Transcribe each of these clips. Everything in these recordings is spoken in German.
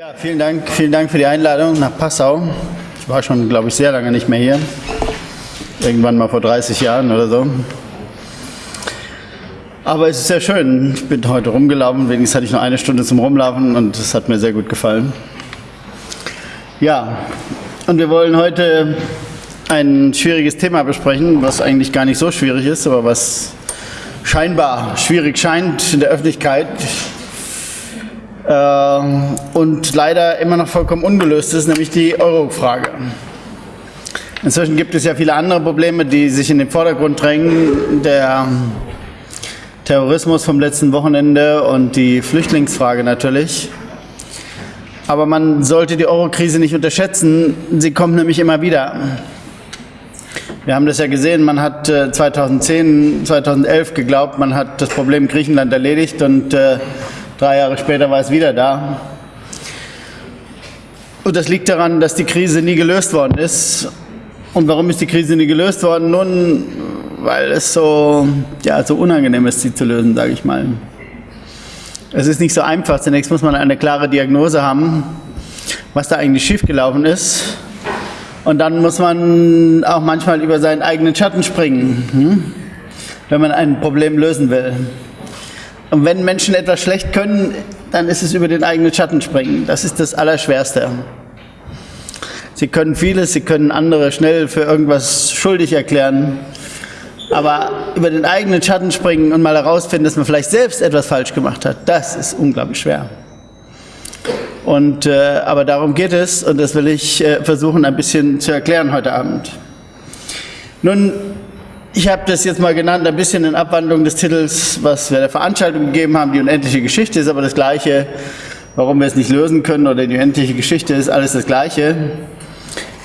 Ja, vielen Dank, vielen Dank für die Einladung nach Passau. Ich war schon, glaube ich, sehr lange nicht mehr hier. Irgendwann mal vor 30 Jahren oder so. Aber es ist sehr schön. Ich bin heute rumgelaufen, wenigstens hatte ich noch eine Stunde zum Rumlaufen und es hat mir sehr gut gefallen. Ja, und wir wollen heute ein schwieriges Thema besprechen, was eigentlich gar nicht so schwierig ist, aber was scheinbar schwierig scheint in der Öffentlichkeit und leider immer noch vollkommen ungelöst ist, nämlich die Euro-Frage. Inzwischen gibt es ja viele andere Probleme, die sich in den Vordergrund drängen. Der Terrorismus vom letzten Wochenende und die Flüchtlingsfrage natürlich. Aber man sollte die Euro-Krise nicht unterschätzen. Sie kommt nämlich immer wieder. Wir haben das ja gesehen, man hat 2010, äh, 2011 geglaubt, man hat das Problem Griechenland erledigt und äh, drei Jahre später war es wieder da. Und das liegt daran, dass die Krise nie gelöst worden ist und warum ist die Krise nie gelöst worden? Nun, weil es so, ja, so unangenehm ist, sie zu lösen, sage ich mal. Es ist nicht so einfach. Zunächst muss man eine klare Diagnose haben, was da eigentlich schiefgelaufen ist. Und dann muss man auch manchmal über seinen eigenen Schatten springen, hm? wenn man ein Problem lösen will. Und wenn Menschen etwas schlecht können, dann ist es über den eigenen Schatten springen. Das ist das Allerschwerste. Sie können vieles, Sie können andere schnell für irgendwas schuldig erklären. Aber über den eigenen Schatten springen und mal herausfinden, dass man vielleicht selbst etwas falsch gemacht hat, das ist unglaublich schwer. Und, äh, aber darum geht es und das will ich äh, versuchen ein bisschen zu erklären heute Abend. Nun, ich habe das jetzt mal genannt, ein bisschen in Abwandlung des Titels, was wir der Veranstaltung gegeben haben, die unendliche Geschichte ist aber das Gleiche. Warum wir es nicht lösen können oder die unendliche Geschichte ist alles das Gleiche.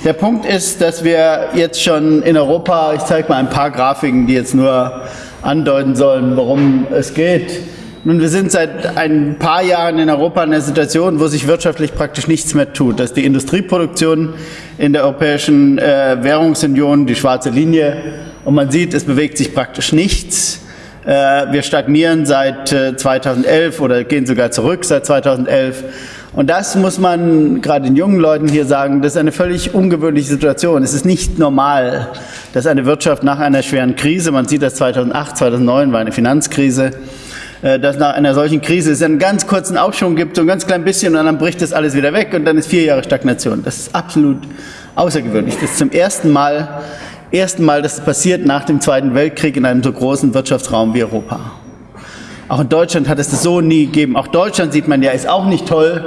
Der Punkt ist, dass wir jetzt schon in Europa, ich zeige mal ein paar Grafiken, die jetzt nur andeuten sollen, worum es geht. Nun, wir sind seit ein paar Jahren in Europa in einer Situation, wo sich wirtschaftlich praktisch nichts mehr tut. Das ist die Industrieproduktion in der Europäischen äh, Währungsunion, die schwarze Linie. Und man sieht, es bewegt sich praktisch nichts. Äh, wir stagnieren seit äh, 2011 oder gehen sogar zurück seit 2011. Und das muss man gerade den jungen Leuten hier sagen, das ist eine völlig ungewöhnliche Situation. Es ist nicht normal, dass eine Wirtschaft nach einer schweren Krise, man sieht das 2008, 2009 war eine Finanzkrise, äh, dass nach einer solchen Krise es einen ganz kurzen Aufschwung gibt, so ein ganz klein bisschen und dann bricht das alles wieder weg und dann ist vier Jahre Stagnation. Das ist absolut außergewöhnlich. Das ist zum ersten Mal, ersten Mal, dass es passiert nach dem Zweiten Weltkrieg in einem so großen Wirtschaftsraum wie Europa. Auch in Deutschland hat es das so nie gegeben. Auch Deutschland sieht man ja, ist auch nicht toll,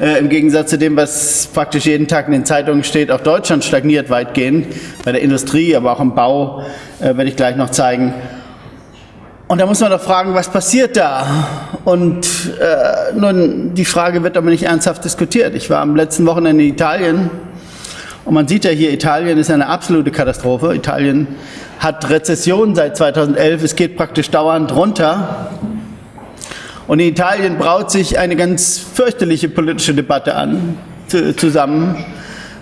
äh, im Gegensatz zu dem, was praktisch jeden Tag in den Zeitungen steht. Auch Deutschland stagniert weitgehend, bei der Industrie, aber auch im Bau, äh, werde ich gleich noch zeigen. Und da muss man doch fragen, was passiert da? Und äh, nun, die Frage wird aber nicht ernsthaft diskutiert. Ich war am letzten Wochenende in Italien und man sieht ja hier, Italien ist eine absolute Katastrophe. Italien hat Rezession seit 2011, es geht praktisch dauernd runter. Und in Italien braut sich eine ganz fürchterliche politische Debatte an, zusammen.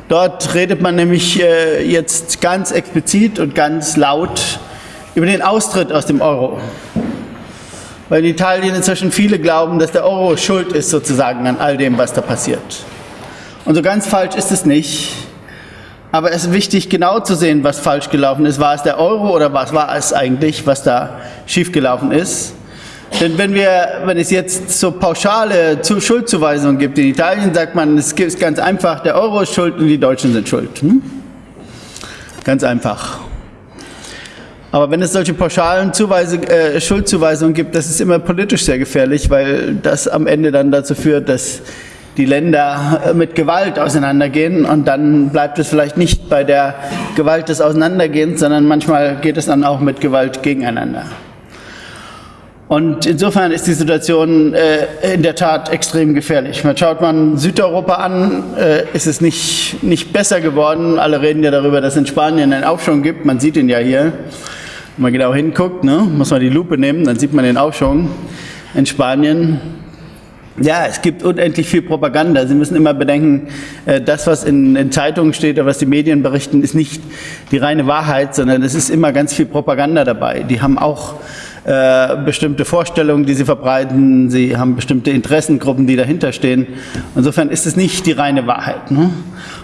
Dort redet man nämlich äh, jetzt ganz explizit und ganz laut über den Austritt aus dem Euro. Weil in Italien inzwischen viele glauben, dass der Euro schuld ist sozusagen an all dem, was da passiert. Und so ganz falsch ist es nicht. Aber es ist wichtig, genau zu sehen, was falsch gelaufen ist. War es der Euro oder was war es eigentlich, was da schiefgelaufen ist? Denn wenn, wir, wenn es jetzt so pauschale Schuldzuweisungen gibt, in Italien sagt man, es ist ganz einfach, der Euro ist schuld und die Deutschen sind schuld. Hm? Ganz einfach. Aber wenn es solche pauschalen Zuweise, äh, Schuldzuweisungen gibt, das ist immer politisch sehr gefährlich, weil das am Ende dann dazu führt, dass die Länder äh, mit Gewalt auseinandergehen und dann bleibt es vielleicht nicht bei der Gewalt des Auseinandergehens, sondern manchmal geht es dann auch mit Gewalt gegeneinander. Und insofern ist die Situation äh, in der Tat extrem gefährlich. Man schaut man Südeuropa an, äh, ist es nicht, nicht besser geworden. Alle reden ja darüber, dass es in Spanien einen Aufschwung gibt. Man sieht ihn ja hier. Wenn man genau hinguckt, ne, muss man die Lupe nehmen, dann sieht man den Aufschwung in Spanien. Ja, es gibt unendlich viel Propaganda. Sie müssen immer bedenken, äh, das, was in, in, Zeitungen steht oder was die Medien berichten, ist nicht die reine Wahrheit, sondern es ist immer ganz viel Propaganda dabei. Die haben auch äh, bestimmte Vorstellungen, die sie verbreiten, sie haben bestimmte Interessengruppen, die dahinter stehen. Insofern ist es nicht die reine Wahrheit. Ne?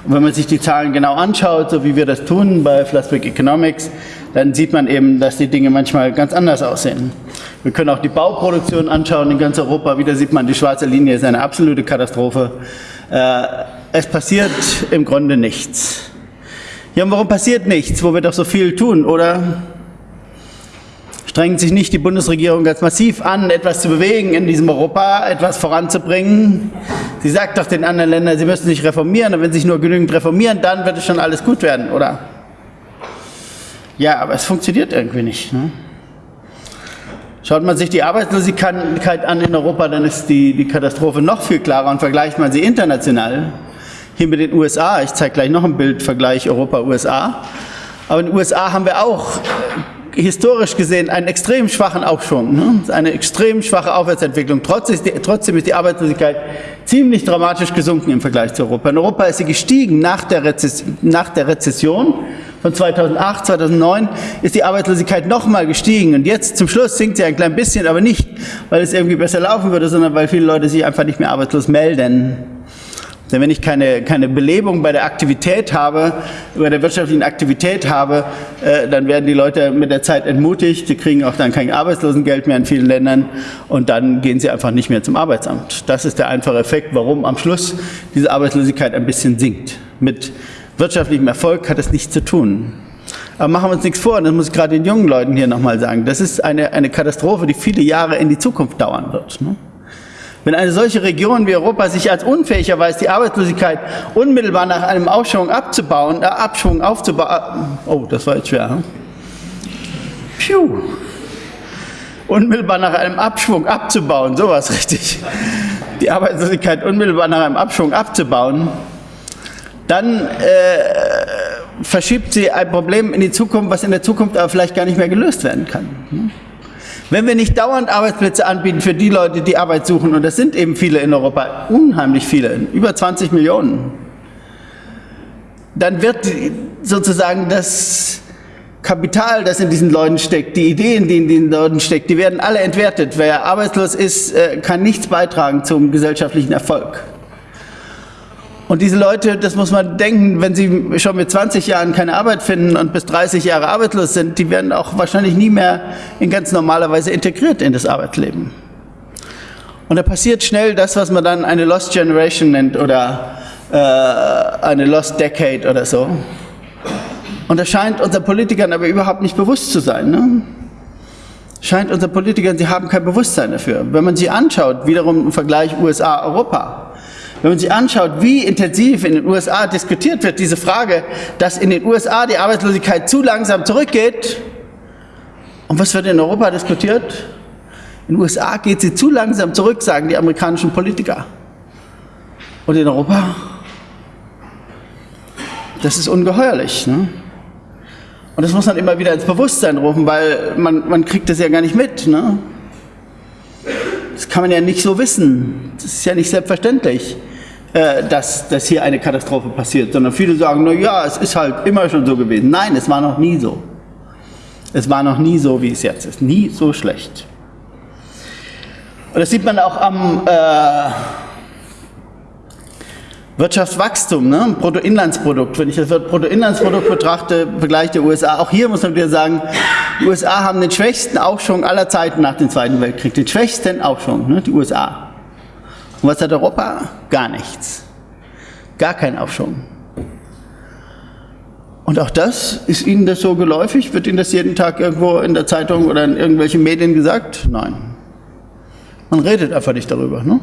Und wenn man sich die Zahlen genau anschaut, so wie wir das tun bei Flassbeck Economics, dann sieht man eben, dass die Dinge manchmal ganz anders aussehen. Wir können auch die Bauproduktion anschauen in ganz Europa. Wieder sieht man, die schwarze Linie ist eine absolute Katastrophe. Äh, es passiert im Grunde nichts. Ja, und warum passiert nichts, wo wir doch so viel tun, oder? Strengt sich nicht die Bundesregierung ganz massiv an, etwas zu bewegen in diesem Europa, etwas voranzubringen? Sie sagt doch den anderen Ländern, sie müssen sich reformieren, und wenn sie sich nur genügend reformieren, dann wird es schon alles gut werden, oder? Ja, aber es funktioniert irgendwie nicht. Ne? Schaut man sich die Arbeitslosigkeit an in Europa, dann ist die, die Katastrophe noch viel klarer und vergleicht man sie international. Hier mit den USA, ich zeige gleich noch ein Bild, Vergleich Europa-USA. Aber in den USA haben wir auch historisch gesehen einen extrem schwachen Aufschwung, ne? eine extrem schwache Aufwärtsentwicklung. Trotzdem ist, die, Arbeitslosigkeit ziemlich dramatisch gesunken im Vergleich zu Europa. In Europa ist sie gestiegen nach der, Rezess nach der Rezession von 2008, 2009 ist die Arbeitslosigkeit nochmal gestiegen und jetzt zum Schluss sinkt sie ein klein bisschen, aber nicht, weil es irgendwie besser laufen würde, sondern weil viele Leute sich einfach nicht mehr arbeitslos melden. Denn wenn ich keine, keine Belebung bei der Aktivität habe, bei der wirtschaftlichen Aktivität habe, äh, dann werden die Leute mit der Zeit entmutigt, die kriegen auch dann kein Arbeitslosengeld mehr in vielen Ländern und dann gehen sie einfach nicht mehr zum Arbeitsamt. Das ist der einfache Effekt, warum am Schluss diese Arbeitslosigkeit ein bisschen sinkt. Mit wirtschaftlichem Erfolg hat es nichts zu tun. Aber machen wir uns nichts vor, und das muss ich gerade den jungen Leuten hier nochmal sagen, das ist eine, eine Katastrophe, die viele Jahre in die Zukunft dauern wird. Ne? Wenn eine solche Region wie Europa sich als unfähig erweist, die Arbeitslosigkeit unmittelbar nach einem Aufschwung abzubauen, äh, Abschwung aufzubauen, oh, das war jetzt schwer, hm? Piu. unmittelbar nach einem Abschwung abzubauen, sowas richtig, die Arbeitslosigkeit unmittelbar nach einem Abschwung abzubauen, dann äh, verschiebt sie ein Problem in die Zukunft, was in der Zukunft aber vielleicht gar nicht mehr gelöst werden kann. Wenn wir nicht dauernd Arbeitsplätze anbieten für die Leute, die Arbeit suchen, und das sind eben viele in Europa, unheimlich viele, über 20 Millionen, dann wird sozusagen das Kapital, das in diesen Leuten steckt, die Ideen, die in diesen Leuten stecken, die werden alle entwertet. Wer arbeitslos ist, äh, kann nichts beitragen zum gesellschaftlichen Erfolg. Und diese Leute, das muss man denken, wenn sie schon mit 20 Jahren keine Arbeit finden und bis 30 Jahre arbeitslos sind, die werden auch wahrscheinlich nie mehr in ganz normaler Weise integriert in das Arbeitsleben. Und da passiert schnell das, was man dann eine Lost Generation nennt oder äh, eine Lost Decade oder so. Und das scheint unseren Politikern aber überhaupt nicht bewusst zu sein. Ne? Scheint unseren Politikern, sie haben kein Bewusstsein dafür. Wenn man sie anschaut, wiederum im Vergleich USA-Europa, wenn man sich anschaut, wie intensiv in den USA diskutiert wird, diese Frage, dass in den USA die Arbeitslosigkeit zu langsam zurückgeht, und was wird in Europa diskutiert? In den USA geht sie zu langsam zurück, sagen die amerikanischen Politiker. Und in Europa? Das ist ungeheuerlich. Ne? Und das muss man immer wieder ins Bewusstsein rufen, weil man, man kriegt das ja gar nicht mit. Ne? Das kann man ja nicht so wissen. Das ist ja nicht selbstverständlich, dass, dass hier eine Katastrophe passiert, sondern viele sagen, na ja, es ist halt immer schon so gewesen. Nein, es war noch nie so. Es war noch nie so, wie es jetzt ist. Nie so schlecht. Und das sieht man auch am äh, Wirtschaftswachstum, ne? Bruttoinlandsprodukt. Wenn ich das Bruttoinlandsprodukt betrachte, vergleiche die USA, auch hier muss man wieder sagen, die USA haben den schwächsten Aufschwung aller Zeiten nach dem Zweiten Weltkrieg. Den schwächsten Aufschwung, ne? die USA. Und was hat Europa? Gar nichts. Gar kein Aufschwung. Und auch das, ist Ihnen das so geläufig? Wird Ihnen das jeden Tag irgendwo in der Zeitung oder in irgendwelchen Medien gesagt? Nein. Man redet einfach nicht darüber. Ne?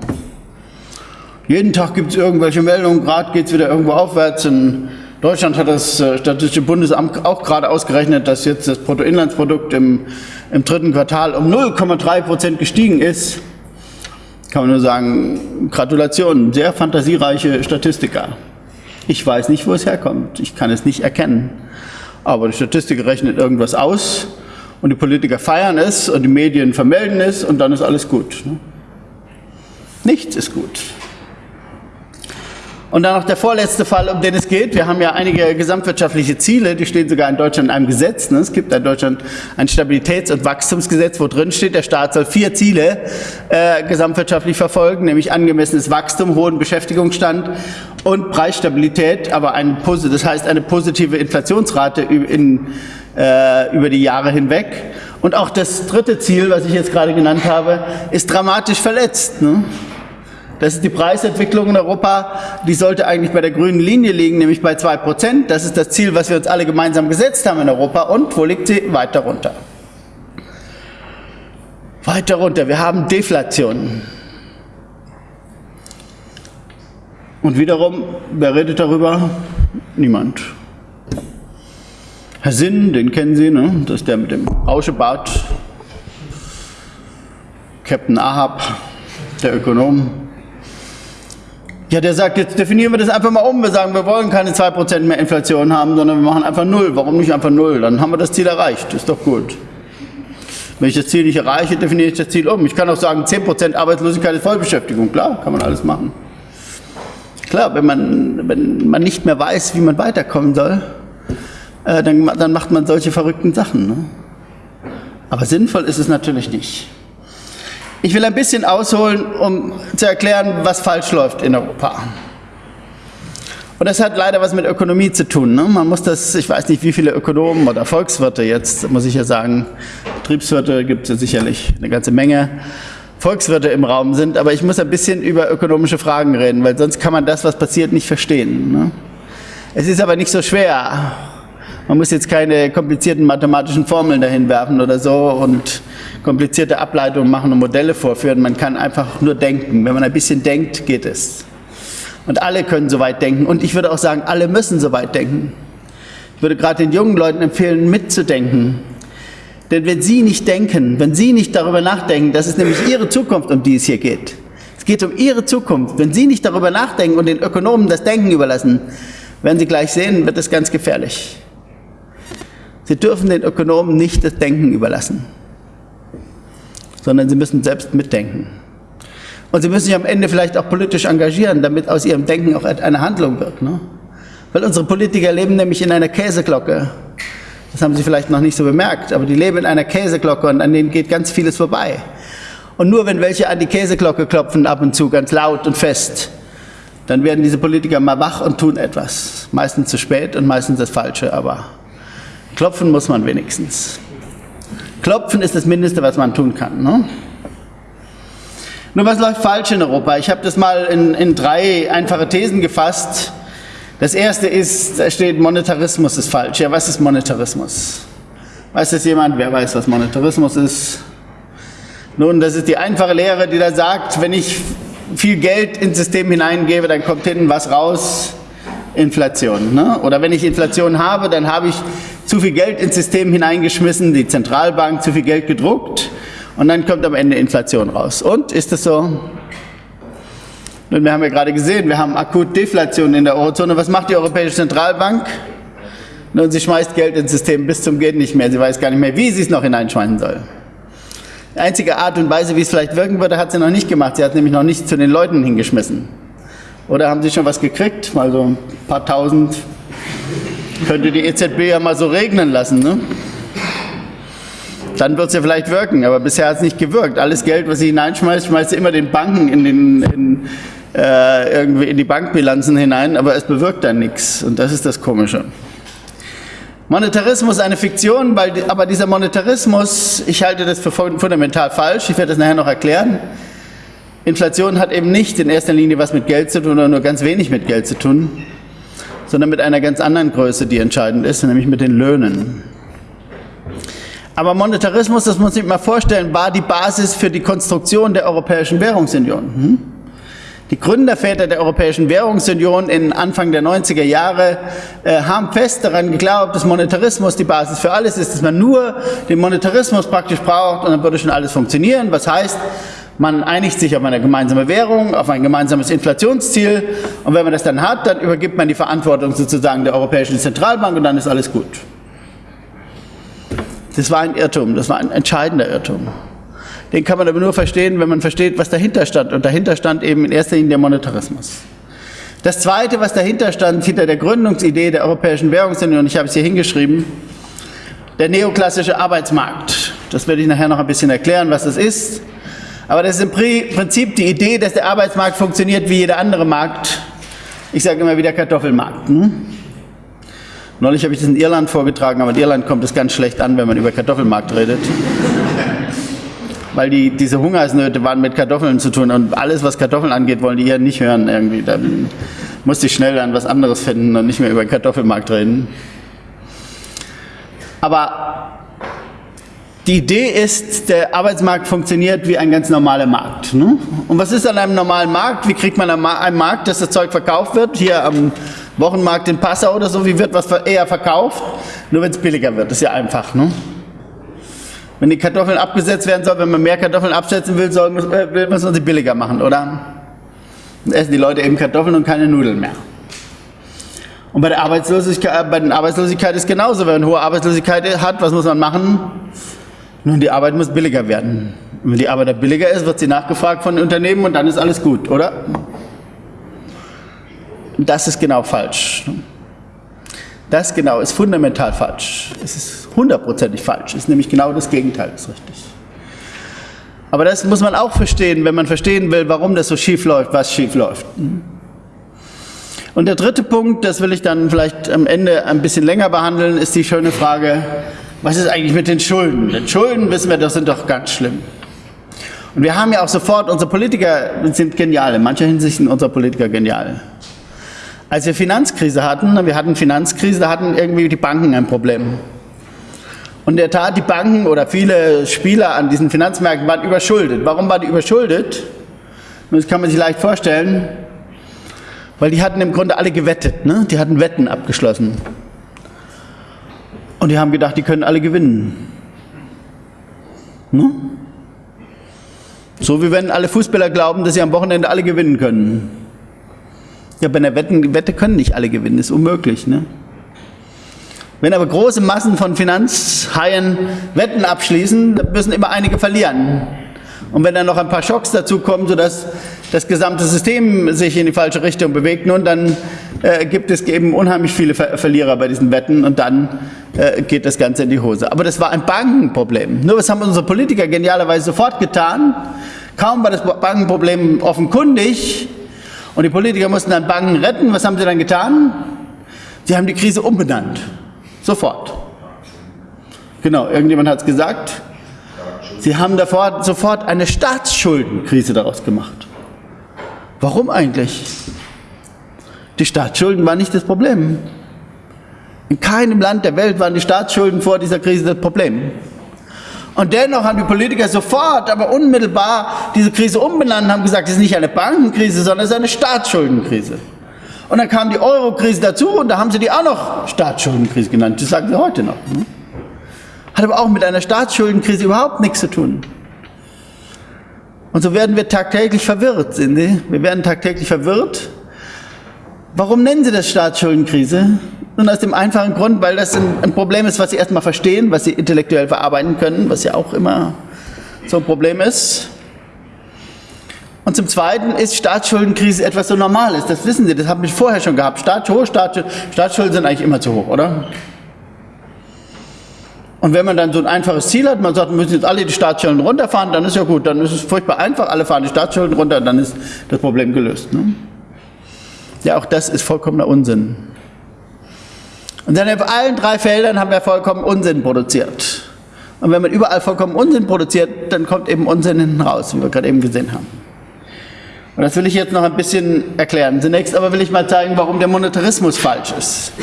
Jeden Tag gibt es irgendwelche Meldungen, gerade geht es wieder irgendwo aufwärts. In Deutschland hat das äh, Statistische Bundesamt auch gerade ausgerechnet, dass jetzt das Bruttoinlandsprodukt im, im dritten Quartal um 0,3 Prozent gestiegen ist. Kann man nur sagen, Gratulation, sehr fantasiereiche Statistiker. Ich weiß nicht, wo es herkommt. Ich kann es nicht erkennen. Aber die Statistik rechnet irgendwas aus und die Politiker feiern es und die Medien vermelden es und dann ist alles gut. Ne? Nichts ist gut. Und dann noch der vorletzte Fall, um den es geht. Wir haben ja einige gesamtwirtschaftliche Ziele, die stehen sogar in Deutschland in einem Gesetz. Ne? Es gibt in Deutschland ein Stabilitäts- und Wachstumsgesetz, wo drin steht, der Staat soll vier Ziele äh, gesamtwirtschaftlich verfolgen, nämlich angemessenes Wachstum, hohen Beschäftigungsstand und Preisstabilität, aber ein, das heißt eine positive Inflationsrate in, äh, über die Jahre hinweg. Und auch das dritte Ziel, was ich jetzt gerade genannt habe, ist dramatisch verletzt. Ne? Das ist die Preisentwicklung in Europa, die sollte eigentlich bei der grünen Linie liegen, nämlich bei 2%. Das ist das Ziel, was wir uns alle gemeinsam gesetzt haben in Europa. Und wo liegt sie? Weiter runter. Weiter runter. Wir haben Deflation. Und wiederum, wer redet darüber? Niemand. Herr Sinn, den kennen Sie, ne? das ist der mit dem Rauschebart. Captain Ahab, der Ökonom. Ja, der sagt, jetzt definieren wir das einfach mal um. Wir sagen, wir wollen keine 2% mehr Inflation haben, sondern wir machen einfach Null. Warum nicht einfach Null? Dann haben wir das Ziel erreicht. Ist doch gut. Wenn ich das Ziel nicht erreiche, definiere ich das Ziel um. Ich kann auch sagen, 10% Arbeitslosigkeit ist Vollbeschäftigung. Klar, kann man alles machen. Klar, wenn man, wenn man nicht mehr weiß, wie man weiterkommen soll, äh, dann, dann macht man solche verrückten Sachen. Ne? Aber sinnvoll ist es natürlich nicht. Ich will ein bisschen ausholen, um zu erklären, was falsch läuft in Europa. Und das hat leider was mit Ökonomie zu tun. Ne? Man muss das, ich weiß nicht, wie viele Ökonomen oder Volkswirte jetzt, muss ich ja sagen, Betriebswirte gibt es ja sicherlich eine ganze Menge, Volkswirte im Raum sind, aber ich muss ein bisschen über ökonomische Fragen reden, weil sonst kann man das, was passiert, nicht verstehen. Ne? Es ist aber nicht so schwer. Man muss jetzt keine komplizierten mathematischen Formeln dahin werfen oder so und komplizierte Ableitungen machen und Modelle vorführen. Man kann einfach nur denken. Wenn man ein bisschen denkt, geht es. Und alle können so weit denken. Und ich würde auch sagen, alle müssen so weit denken. Ich würde gerade den jungen Leuten empfehlen, mitzudenken. Denn wenn sie nicht denken, wenn sie nicht darüber nachdenken, das ist nämlich ihre Zukunft, um die es hier geht. Es geht um ihre Zukunft. Wenn sie nicht darüber nachdenken und den Ökonomen das Denken überlassen, werden sie gleich sehen, wird es ganz gefährlich. Sie dürfen den Ökonomen nicht das Denken überlassen sondern sie müssen selbst mitdenken. Und sie müssen sich am Ende vielleicht auch politisch engagieren, damit aus ihrem Denken auch eine Handlung wird. Ne? Weil unsere Politiker leben nämlich in einer Käseglocke. Das haben Sie vielleicht noch nicht so bemerkt, aber die leben in einer Käseglocke und an denen geht ganz vieles vorbei. Und nur wenn welche an die Käseglocke klopfen, ab und zu ganz laut und fest, dann werden diese Politiker mal wach und tun etwas. Meistens zu spät und meistens das Falsche, aber klopfen muss man wenigstens. Klopfen ist das Mindeste, was man tun kann. Ne? Nur was läuft falsch in Europa? Ich habe das mal in, in drei einfache Thesen gefasst. Das erste ist, da steht, Monetarismus ist falsch. Ja, was ist Monetarismus? Weiß das jemand? Wer weiß, was Monetarismus ist? Nun, das ist die einfache Lehre, die da sagt, wenn ich viel Geld ins System hineingebe, dann kommt hinten was raus, Inflation. Ne? Oder wenn ich Inflation habe, dann habe ich zu viel Geld ins System hineingeschmissen, die Zentralbank zu viel Geld gedruckt und dann kommt am Ende Inflation raus. Und ist das so? Nun, wir haben ja gerade gesehen, wir haben akut Deflation in der Eurozone. Was macht die Europäische Zentralbank? Nun, sie schmeißt Geld ins System bis zum Geht nicht mehr. Sie weiß gar nicht mehr, wie sie es noch hineinschmeißen soll. Die einzige Art und Weise, wie es vielleicht wirken würde, hat sie noch nicht gemacht. Sie hat nämlich noch nicht zu den Leuten hingeschmissen. Oder haben Sie schon was gekriegt? Mal so ein paar tausend könnte die EZB ja mal so regnen lassen. Ne? Dann wird es ja vielleicht wirken, aber bisher hat es nicht gewirkt. Alles Geld, was sie hineinschmeißt, schmeißt sie immer den Banken in, den, in, äh, irgendwie in die Bankbilanzen hinein, aber es bewirkt dann nichts. Und das ist das Komische. Monetarismus ist eine Fiktion, weil, aber dieser Monetarismus, ich halte das für fundamental falsch, ich werde das nachher noch erklären. Inflation hat eben nicht in erster Linie was mit Geld zu tun oder nur ganz wenig mit Geld zu tun sondern mit einer ganz anderen Größe, die entscheidend ist, nämlich mit den Löhnen. Aber Monetarismus, das muss man sich mal vorstellen, war die Basis für die Konstruktion der Europäischen Währungsunion. Hm? Die Gründerväter der Europäischen Währungsunion in Anfang der 90er Jahre äh, haben fest daran geglaubt, dass Monetarismus die Basis für alles ist, dass man nur den Monetarismus praktisch braucht und dann würde schon alles funktionieren. Was heißt, man einigt sich auf eine gemeinsame Währung, auf ein gemeinsames Inflationsziel und wenn man das dann hat, dann übergibt man die Verantwortung sozusagen der Europäischen Zentralbank und dann ist alles gut. Das war ein Irrtum, das war ein entscheidender Irrtum. Den kann man aber nur verstehen, wenn man versteht, was dahinter stand. Und dahinter stand eben in erster Linie der Monetarismus. Das Zweite, was dahinter stand, hinter der Gründungsidee der Europäischen Währungsunion, ich habe es hier hingeschrieben, der neoklassische Arbeitsmarkt. Das werde ich nachher noch ein bisschen erklären, was das ist. Aber das ist im Prinzip die Idee, dass der Arbeitsmarkt funktioniert wie jeder andere Markt. Ich sage immer wieder Kartoffelmarkt. Hm? Neulich habe ich das in Irland vorgetragen, aber in Irland kommt es ganz schlecht an, wenn man über Kartoffelmarkt redet. Weil die, diese Hungersnöte waren mit Kartoffeln zu tun und alles, was Kartoffeln angeht, wollen die hier nicht hören irgendwie. Dann musste ich schnell dann was anderes finden und nicht mehr über Kartoffelmarkt reden. Aber die Idee ist, der Arbeitsmarkt funktioniert wie ein ganz normaler Markt. Ne? Und was ist an einem normalen Markt? Wie kriegt man einen Markt, dass das Zeug verkauft wird? Hier am Wochenmarkt in Passau oder so, wie wird was eher verkauft? Nur wenn es billiger wird, das ist ja einfach. Ne? Wenn die Kartoffeln abgesetzt werden sollen, wenn man mehr Kartoffeln absetzen will, soll, äh, will man sie billiger machen, oder? Dann essen die Leute eben Kartoffeln und keine Nudeln mehr. Und bei der Arbeitslosigkeit, bei der Arbeitslosigkeit ist genauso. Wenn man hohe Arbeitslosigkeit hat, was muss man machen? Nun, die Arbeit muss billiger werden. Wenn die Arbeit billiger ist, wird sie nachgefragt von Unternehmen und dann ist alles gut, oder? Das ist genau falsch. Das genau ist fundamental falsch. Es ist hundertprozentig falsch. Es ist nämlich genau das Gegenteil, ist richtig. Aber das muss man auch verstehen, wenn man verstehen will, warum das so schief läuft, was schief läuft. Und der dritte Punkt, das will ich dann vielleicht am Ende ein bisschen länger behandeln, ist die schöne Frage, was ist eigentlich mit den Schulden? Denn Schulden, wissen wir, das sind doch ganz schlimm. Und wir haben ja auch sofort, unsere Politiker sind genial, in mancher Hinsicht sind unsere Politiker genial. Als wir Finanzkrise hatten, wir hatten Finanzkrise, da hatten irgendwie die Banken ein Problem. Und in der Tat, die Banken oder viele Spieler an diesen Finanzmärkten waren überschuldet. Warum waren die überschuldet? Das kann man sich leicht vorstellen, weil die hatten im Grunde alle gewettet. Ne? Die hatten Wetten abgeschlossen. Und die haben gedacht, die können alle gewinnen. Ne? So wie wenn alle Fußballer glauben, dass sie am Wochenende alle gewinnen können. Ja, bei einer Wetten, Wette können nicht alle gewinnen, ist unmöglich. Ne? Wenn aber große Massen von Finanzhaien Wetten abschließen, dann müssen immer einige verlieren. Und wenn dann noch ein paar Schocks dazukommen, sodass das gesamte System sich in die falsche Richtung bewegt, nun dann äh, gibt es eben unheimlich viele Ver Verlierer bei diesen Wetten und dann äh, geht das Ganze in die Hose. Aber das war ein Bankenproblem. Nur was haben unsere Politiker genialerweise sofort getan? Kaum war das Bankenproblem offenkundig und die Politiker mussten dann Banken retten. Was haben sie dann getan? Sie haben die Krise umbenannt. Sofort. Genau, irgendjemand hat es gesagt. Sie haben davor sofort eine Staatsschuldenkrise daraus gemacht. Warum eigentlich? Die Staatsschulden waren nicht das Problem. In keinem Land der Welt waren die Staatsschulden vor dieser Krise das Problem. Und dennoch haben die Politiker sofort, aber unmittelbar diese Krise umbenannt und haben gesagt, es ist nicht eine Bankenkrise, sondern es ist eine Staatsschuldenkrise. Und dann kam die Eurokrise dazu und da haben sie die auch noch Staatsschuldenkrise genannt. Das sagen sie heute noch. Ne? Hat aber auch mit einer Staatsschuldenkrise überhaupt nichts zu tun. Und so werden wir tagtäglich verwirrt, sind Sie? Wir werden tagtäglich verwirrt. Warum nennen Sie das Staatsschuldenkrise? Nun aus dem einfachen Grund, weil das ein, Problem ist, was Sie erstmal verstehen, was Sie intellektuell verarbeiten können, was ja auch immer so ein Problem ist. Und zum Zweiten ist Staatsschuldenkrise etwas so Normales. Das wissen Sie, das haben wir vorher schon gehabt. Staat, hoch, Staat, Staatsschulden sind eigentlich immer zu hoch, oder? Und wenn man dann so ein einfaches Ziel hat, man sagt, wir müssen jetzt alle die Staatsschulden runterfahren, dann ist ja gut, dann ist es furchtbar einfach, alle fahren die Staatsschulden runter, dann ist das Problem gelöst. Ne? Ja, auch das ist vollkommener Unsinn. Und dann auf allen drei Feldern haben wir vollkommen Unsinn produziert. Und wenn man überall vollkommen Unsinn produziert, dann kommt eben Unsinn hinten raus, wie wir gerade eben gesehen haben. Und das will ich jetzt noch ein bisschen erklären. Zunächst aber will ich mal zeigen, warum der Monetarismus falsch ist.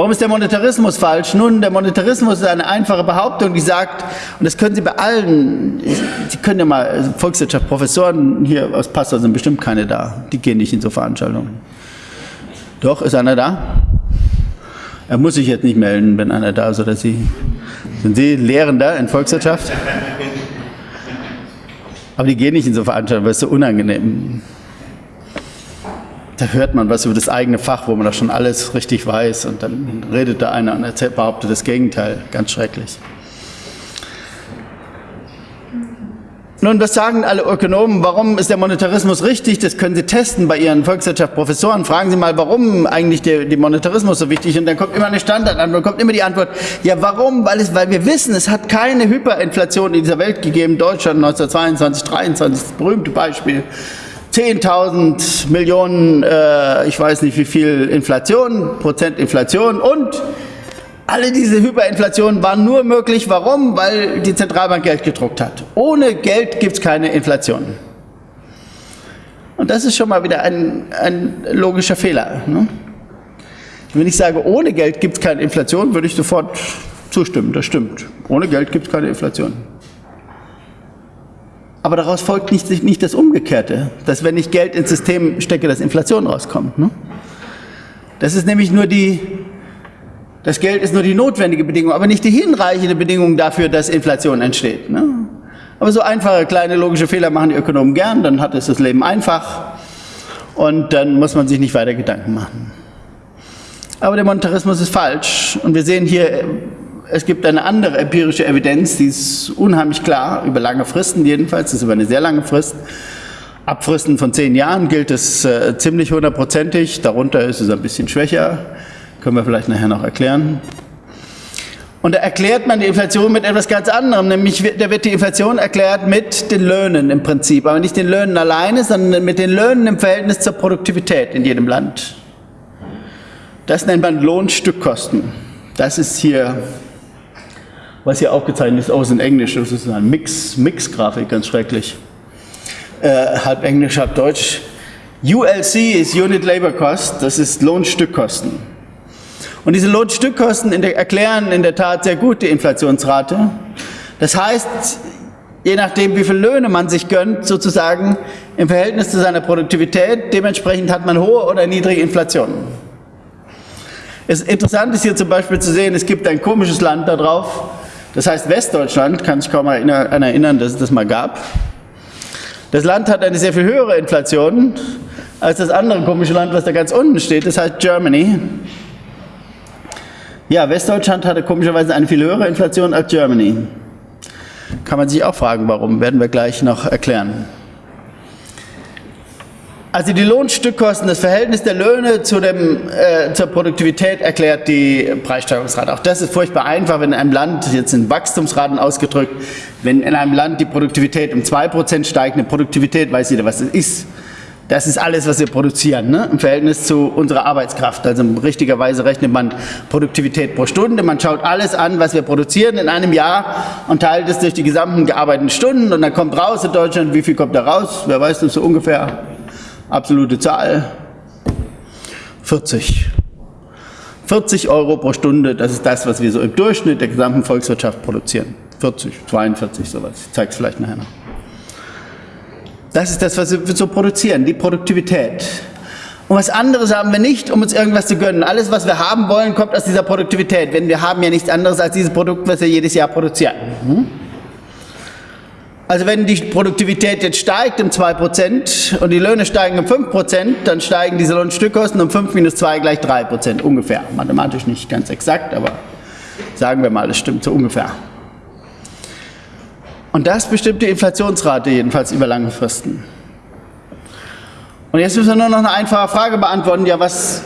Warum ist der Monetarismus falsch? Nun, der Monetarismus ist eine einfache Behauptung, die sagt, und das können Sie bei allen, Sie können ja mal, also Volkswirtschaft, Professoren hier aus Passau sind bestimmt keine da, die gehen nicht in so Veranstaltungen. Doch, ist einer da? Er muss sich jetzt nicht melden, wenn einer da ist oder Sie. Sind Sie Lehrender in Volkswirtschaft? Aber die gehen nicht in so Veranstaltungen, weil es so unangenehm ist da hört man was über das eigene Fach, wo man da schon alles richtig weiß und dann redet da einer und erzählt, behauptet das Gegenteil. Ganz schrecklich. Nun, was sagen alle Ökonomen? Warum ist der Monetarismus richtig? Das können Sie testen bei Ihren Volkswirtschaftsprofessoren. Fragen Sie mal, warum eigentlich der, der Monetarismus so wichtig? Und dann kommt immer eine Standardantwort, kommt immer die Antwort, ja, warum? Weil, es, weil wir wissen, es hat keine Hyperinflation in dieser Welt gegeben. Deutschland 1922, 1923, das berühmte Beispiel. 10.000 Millionen, äh, ich weiß nicht wie viel Inflation, Prozent Inflation und alle diese Hyperinflationen waren nur möglich. Warum? Weil die Zentralbank Geld gedruckt hat. Ohne Geld gibt es keine Inflation. Und das ist schon mal wieder ein, ein logischer Fehler. Ne? Wenn ich sage, ohne Geld gibt es keine Inflation, würde ich sofort zustimmen. Das stimmt. Ohne Geld gibt es keine Inflation. Aber daraus folgt nicht, nicht das Umgekehrte, dass wenn ich Geld ins System stecke, dass Inflation rauskommt. Ne? Das ist nämlich nur die das Geld ist nur die notwendige Bedingung, aber nicht die hinreichende Bedingung dafür, dass Inflation entsteht. Ne? Aber so einfache kleine logische Fehler machen die Ökonomen gern, dann hat es das Leben einfach und dann muss man sich nicht weiter Gedanken machen. Aber der Monetarismus ist falsch und wir sehen hier, es gibt eine andere empirische Evidenz, die ist unheimlich klar, über lange Fristen jedenfalls, das ist über eine sehr lange Frist. Ab Fristen von zehn Jahren gilt es äh, ziemlich hundertprozentig, darunter ist es ein bisschen schwächer. Können wir vielleicht nachher noch erklären. Und da erklärt man die Inflation mit etwas ganz anderem, nämlich da wird die Inflation erklärt mit den Löhnen im Prinzip, aber nicht den Löhnen alleine, sondern mit den Löhnen im Verhältnis zur Produktivität in jedem Land. Das nennt man Lohnstückkosten. Das ist hier, was hier aufgezeichnet ist, aus in Englisch, das ist eine Mix, Mix-Grafik, ganz schrecklich. Äh, halb Englisch, halb Deutsch. ULC ist Unit Labor Cost, das ist Lohnstückkosten. Und diese Lohnstückkosten in der, erklären in der Tat sehr gut die Inflationsrate. Das heißt, je nachdem, wie viele Löhne man sich gönnt, sozusagen im Verhältnis zu seiner Produktivität, dementsprechend hat man hohe oder niedrige Inflation. Es interessant ist hier zum Beispiel zu sehen, es gibt ein komisches Land da drauf, das heißt Westdeutschland, kann sich kaum mal erinnern, dass es das mal gab. Das Land hat eine sehr viel höhere Inflation als das andere komische Land, was da ganz unten steht, das heißt Germany. Ja, Westdeutschland hatte komischerweise eine viel höhere Inflation als Germany. Kann man sich auch fragen, warum, werden wir gleich noch erklären. Also die Lohnstückkosten, das Verhältnis der Löhne zu dem, äh, zur Produktivität erklärt die Preissteigerungsrate. Auch das ist furchtbar einfach, wenn in einem Land, jetzt in Wachstumsraten ausgedrückt, wenn in einem Land die Produktivität um 2% steigt, eine Produktivität, weiß jeder, was das ist, das ist alles, was wir produzieren, ne? im Verhältnis zu unserer Arbeitskraft. Also richtigerweise rechnet man Produktivität pro Stunde. Man schaut alles an, was wir produzieren in einem Jahr und teilt es durch die gesamten gearbeiteten Stunden. Und dann kommt raus in Deutschland, wie viel kommt da raus? Wer weiß das so ungefähr? Absolute Zahl. 40. 40 Euro pro Stunde, das ist das, was wir so im Durchschnitt der gesamten Volkswirtschaft produzieren. 40, 42, sowas. Ich zeige es vielleicht nachher noch. Das ist das, was wir so produzieren, die Produktivität. Und was anderes haben wir nicht, um uns irgendwas zu gönnen. Alles, was wir haben wollen, kommt aus dieser Produktivität. Denn wir haben ja nichts anderes als dieses Produkt, was wir jedes Jahr produzieren. Hm? Also wenn die Produktivität jetzt steigt um 2% und die Löhne steigen um 5%, dann steigen diese Lohnstückkosten um 5 minus 2 gleich 3%, ungefähr. Mathematisch nicht ganz exakt, aber sagen wir mal, es stimmt so ungefähr. Und das bestimmt die Inflationsrate jedenfalls über lange Fristen. Und jetzt müssen wir nur noch eine einfache Frage beantworten. Ja, was,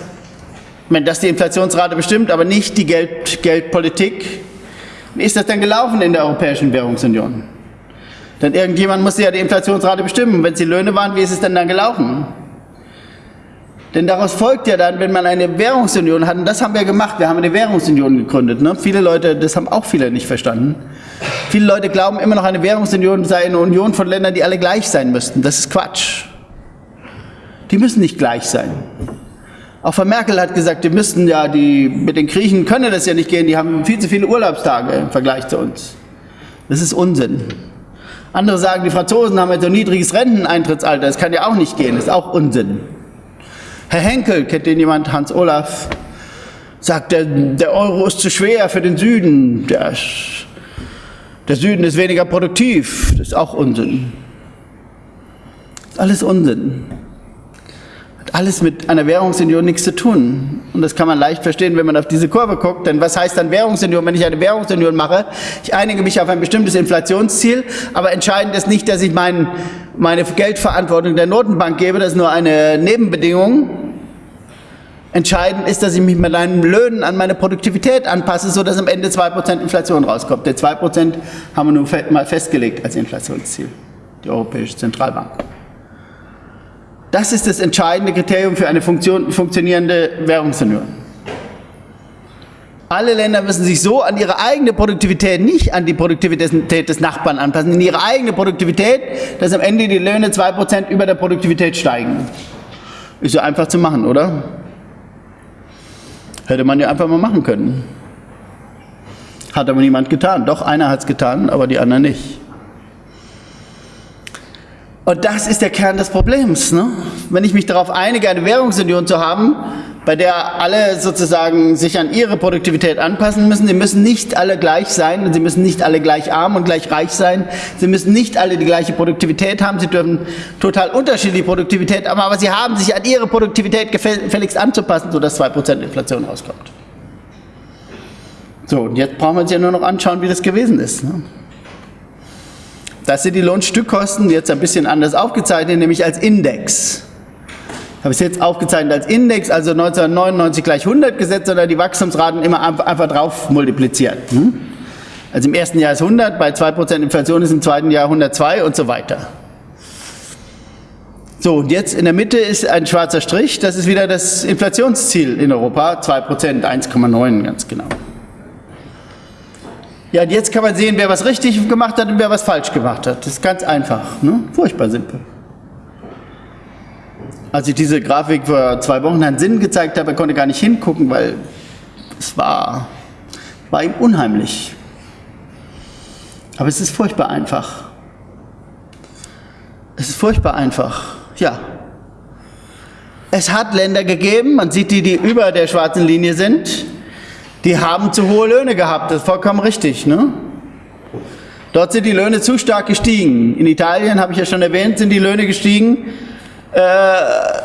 wenn das die Inflationsrate bestimmt, aber nicht die Geld, Geldpolitik, wie ist das denn gelaufen in der Europäischen Währungsunion? Denn irgendjemand musste ja die Inflationsrate bestimmen. Wenn es die Löhne waren, wie ist es denn dann gelaufen? Denn daraus folgt ja dann, wenn man eine Währungsunion hat, und das haben wir gemacht, wir haben eine Währungsunion gegründet. Ne? Viele Leute, das haben auch viele nicht verstanden. Viele Leute glauben immer noch, eine Währungsunion sei eine Union von Ländern, die alle gleich sein müssten. Das ist Quatsch. Die müssen nicht gleich sein. Auch Frau Merkel hat gesagt, die müssten ja, die, mit den Griechen könne das ja nicht gehen, die haben viel zu viele Urlaubstage im Vergleich zu uns. Das ist Unsinn. Andere sagen, die Franzosen haben ein so niedriges Renteneintrittsalter, das kann ja auch nicht gehen, das ist auch Unsinn. Herr Henkel, kennt den jemand, Hans Olaf, sagt, der, der Euro ist zu schwer für den Süden, der, der Süden ist weniger produktiv, das ist auch Unsinn. Das ist alles Unsinn. Alles mit einer Währungsunion nichts zu tun. Und das kann man leicht verstehen, wenn man auf diese Kurve guckt. Denn was heißt dann Währungsunion? Wenn ich eine Währungsunion mache, ich einige mich auf ein bestimmtes Inflationsziel, aber entscheidend ist nicht, dass ich mein, meine Geldverantwortung der Notenbank gebe, das ist nur eine Nebenbedingung. Entscheidend ist, dass ich mich mit meinen Löhnen an meine Produktivität anpasse, sodass am Ende 2% Inflation rauskommt. Der 2% haben wir nun mal festgelegt als Inflationsziel, die Europäische Zentralbank. Das ist das entscheidende Kriterium für eine Funktion, funktionierende Währungsunion. Alle Länder müssen sich so an ihre eigene Produktivität, nicht an die Produktivität des Nachbarn anpassen, in ihre eigene Produktivität, dass am Ende die Löhne 2% über der Produktivität steigen. Ist ja einfach zu machen, oder? Hätte man ja einfach mal machen können. Hat aber niemand getan. Doch, einer hat es getan, aber die anderen nicht. Und das ist der Kern des Problems. Ne? Wenn ich mich darauf einige, eine Währungsunion zu haben, bei der alle sozusagen sich an ihre Produktivität anpassen müssen, sie müssen nicht alle gleich sein sie müssen nicht alle gleich arm und gleich reich sein, sie müssen nicht alle die gleiche Produktivität haben, sie dürfen total unterschiedliche Produktivität haben, aber sie haben sich an ihre Produktivität gefälligst anzupassen, sodass 2% Inflation rauskommt. So, und jetzt brauchen wir uns ja nur noch anschauen, wie das gewesen ist. Ne? Das sind die Lohnstückkosten, jetzt ein bisschen anders aufgezeichnet, nämlich als Index. Ich habe es jetzt aufgezeichnet als Index, also 1999 gleich 100 gesetzt, sondern die Wachstumsraten immer einfach drauf multipliziert. Hm? Also im ersten Jahr ist 100, bei 2% Inflation ist im zweiten Jahr 102 und so weiter. So, und jetzt in der Mitte ist ein schwarzer Strich, das ist wieder das Inflationsziel in Europa, 2%, 1,9 ganz genau. Ja, und jetzt kann man sehen, wer was richtig gemacht hat und wer was falsch gemacht hat. Das ist ganz einfach, ne? furchtbar simpel. Als ich diese Grafik vor zwei Wochen Herrn Sinn gezeigt habe, konnte gar nicht hingucken, weil es war, war ihm unheimlich. Aber es ist furchtbar einfach. Es ist furchtbar einfach, ja. Es hat Länder gegeben, man sieht die, die über der schwarzen Linie sind, die haben zu hohe Löhne gehabt, das ist vollkommen richtig. Ne? Dort sind die Löhne zu stark gestiegen. In Italien, habe ich ja schon erwähnt, sind die Löhne gestiegen äh,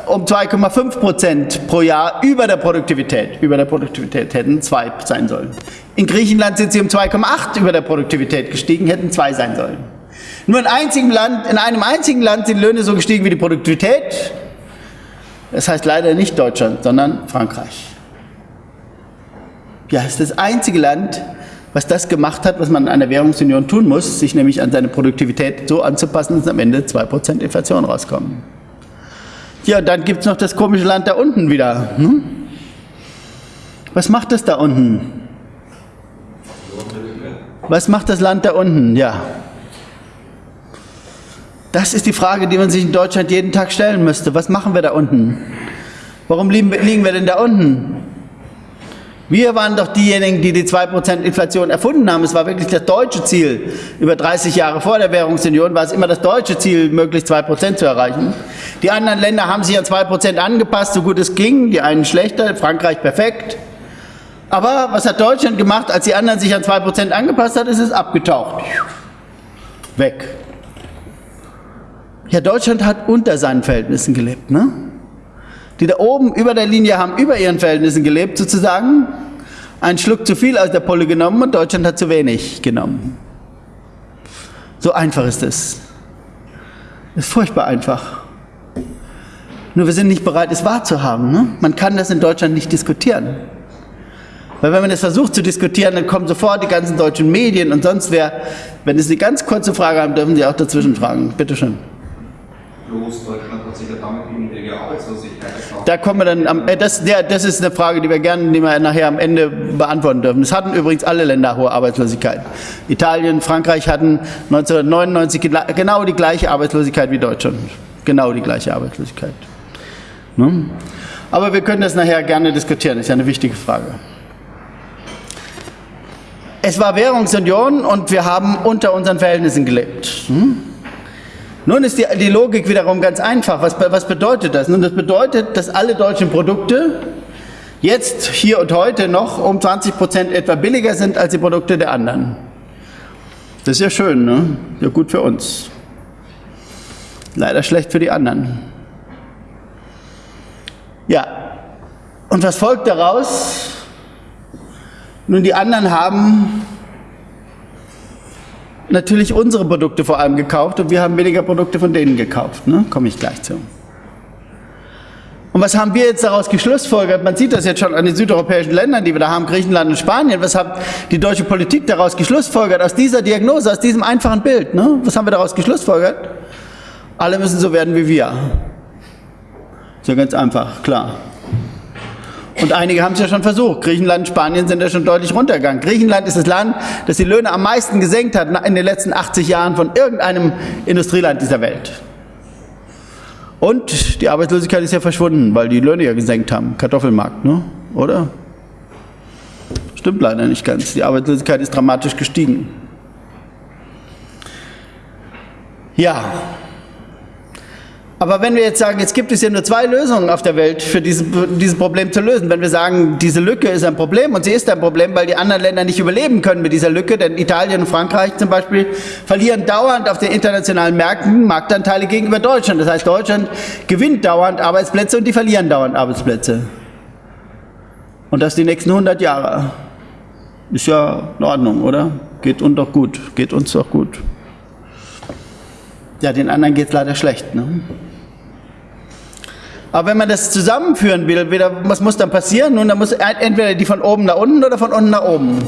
um 2,5 Prozent pro Jahr über der Produktivität. Über der Produktivität hätten zwei sein sollen. In Griechenland sind sie um 2,8 über der Produktivität gestiegen, hätten zwei sein sollen. Nur in, einzigem Land, in einem einzigen Land sind Löhne so gestiegen wie die Produktivität. Das heißt leider nicht Deutschland, sondern Frankreich. Ja, ist das einzige Land, was das gemacht hat, was man in einer Währungsunion tun muss, sich nämlich an seine Produktivität so anzupassen, dass am Ende 2% Inflation rauskommen. Ja, dann gibt es noch das komische Land da unten wieder. Hm? Was macht das da unten? Was macht das Land da unten? Ja. Das ist die Frage, die man sich in Deutschland jeden Tag stellen müsste. Was machen wir da unten? Warum liegen wir denn da unten? Wir waren doch diejenigen, die die 2% Inflation erfunden haben. Es war wirklich das deutsche Ziel. Über 30 Jahre vor der Währungsunion war es immer das deutsche Ziel, möglichst 2% zu erreichen. Die anderen Länder haben sich an 2% angepasst, so gut es ging. Die einen schlechter, Frankreich perfekt. Aber was hat Deutschland gemacht, als die anderen sich an 2% angepasst hat, ist es abgetaucht. Weg. Ja, Deutschland hat unter seinen Verhältnissen gelebt, ne? Die da oben über der Linie haben über ihren Verhältnissen gelebt, sozusagen, einen Schluck zu viel aus der Pulle genommen und Deutschland hat zu wenig genommen. So einfach ist es. Ist furchtbar einfach. Nur wir sind nicht bereit, es wahrzuhaben. Ne? Man kann das in Deutschland nicht diskutieren. Weil wenn man das versucht zu diskutieren, dann kommen sofort die ganzen deutschen Medien und sonst wer. Wenn Sie eine ganz kurze Frage haben, dürfen Sie auch dazwischen fragen. Bitte schön. Bloß Deutschland hat sich ja damit Da kommen wir dann, am, äh, das, der, das ist eine Frage, die wir gerne die wir nachher am Ende beantworten dürfen. Es hatten übrigens alle Länder hohe Arbeitslosigkeit. Italien, Frankreich hatten 1999 genau die gleiche Arbeitslosigkeit wie Deutschland. Genau die gleiche Arbeitslosigkeit. Ne? Aber wir können das nachher gerne diskutieren, ist ja eine wichtige Frage. Es war Währungsunion und wir haben unter unseren Verhältnissen gelebt. Hm? Nun ist die, die Logik wiederum ganz einfach. Was, was bedeutet das? Nun, das bedeutet, dass alle deutschen Produkte jetzt, hier und heute noch um 20 Prozent etwa billiger sind als die Produkte der anderen. Das ist ja schön, ne? Ja gut für uns. Leider schlecht für die anderen. Ja, und was folgt daraus? Nun, die anderen haben natürlich unsere Produkte vor allem gekauft und wir haben weniger Produkte von denen gekauft. Ne? Komme ich gleich zu. Und was haben wir jetzt daraus geschlussfolgert? Man sieht das jetzt schon an den südeuropäischen Ländern, die wir da haben, Griechenland und Spanien. Was hat die deutsche Politik daraus geschlussfolgert? Aus dieser Diagnose, aus diesem einfachen Bild. Ne? Was haben wir daraus geschlussfolgert? Alle müssen so werden wie wir. Ist ja ganz einfach, klar. Und einige haben es ja schon versucht. Griechenland und Spanien sind ja schon deutlich runtergegangen. Griechenland ist das Land, das die Löhne am meisten gesenkt hat in den letzten 80 Jahren von irgendeinem Industrieland dieser Welt. Und die Arbeitslosigkeit ist ja verschwunden, weil die Löhne ja gesenkt haben. Kartoffelmarkt, ne? oder? Stimmt leider nicht ganz. Die Arbeitslosigkeit ist dramatisch gestiegen. Ja, aber wenn wir jetzt sagen, jetzt gibt es ja nur zwei Lösungen auf der Welt für dieses, dieses Problem zu lösen, wenn wir sagen, diese Lücke ist ein Problem und sie ist ein Problem, weil die anderen Länder nicht überleben können mit dieser Lücke, denn Italien und Frankreich zum Beispiel verlieren dauernd auf den internationalen Märkten Marktanteile gegenüber Deutschland. Das heißt, Deutschland gewinnt dauernd Arbeitsplätze und die verlieren dauernd Arbeitsplätze. Und das die nächsten 100 Jahre. Ist ja in Ordnung, oder? Geht uns doch gut. Geht uns doch gut. Ja, den anderen geht es leider schlecht. Ne? Aber wenn man das zusammenführen will, was muss dann passieren? Nun, dann muss entweder die von oben nach unten oder von unten nach oben.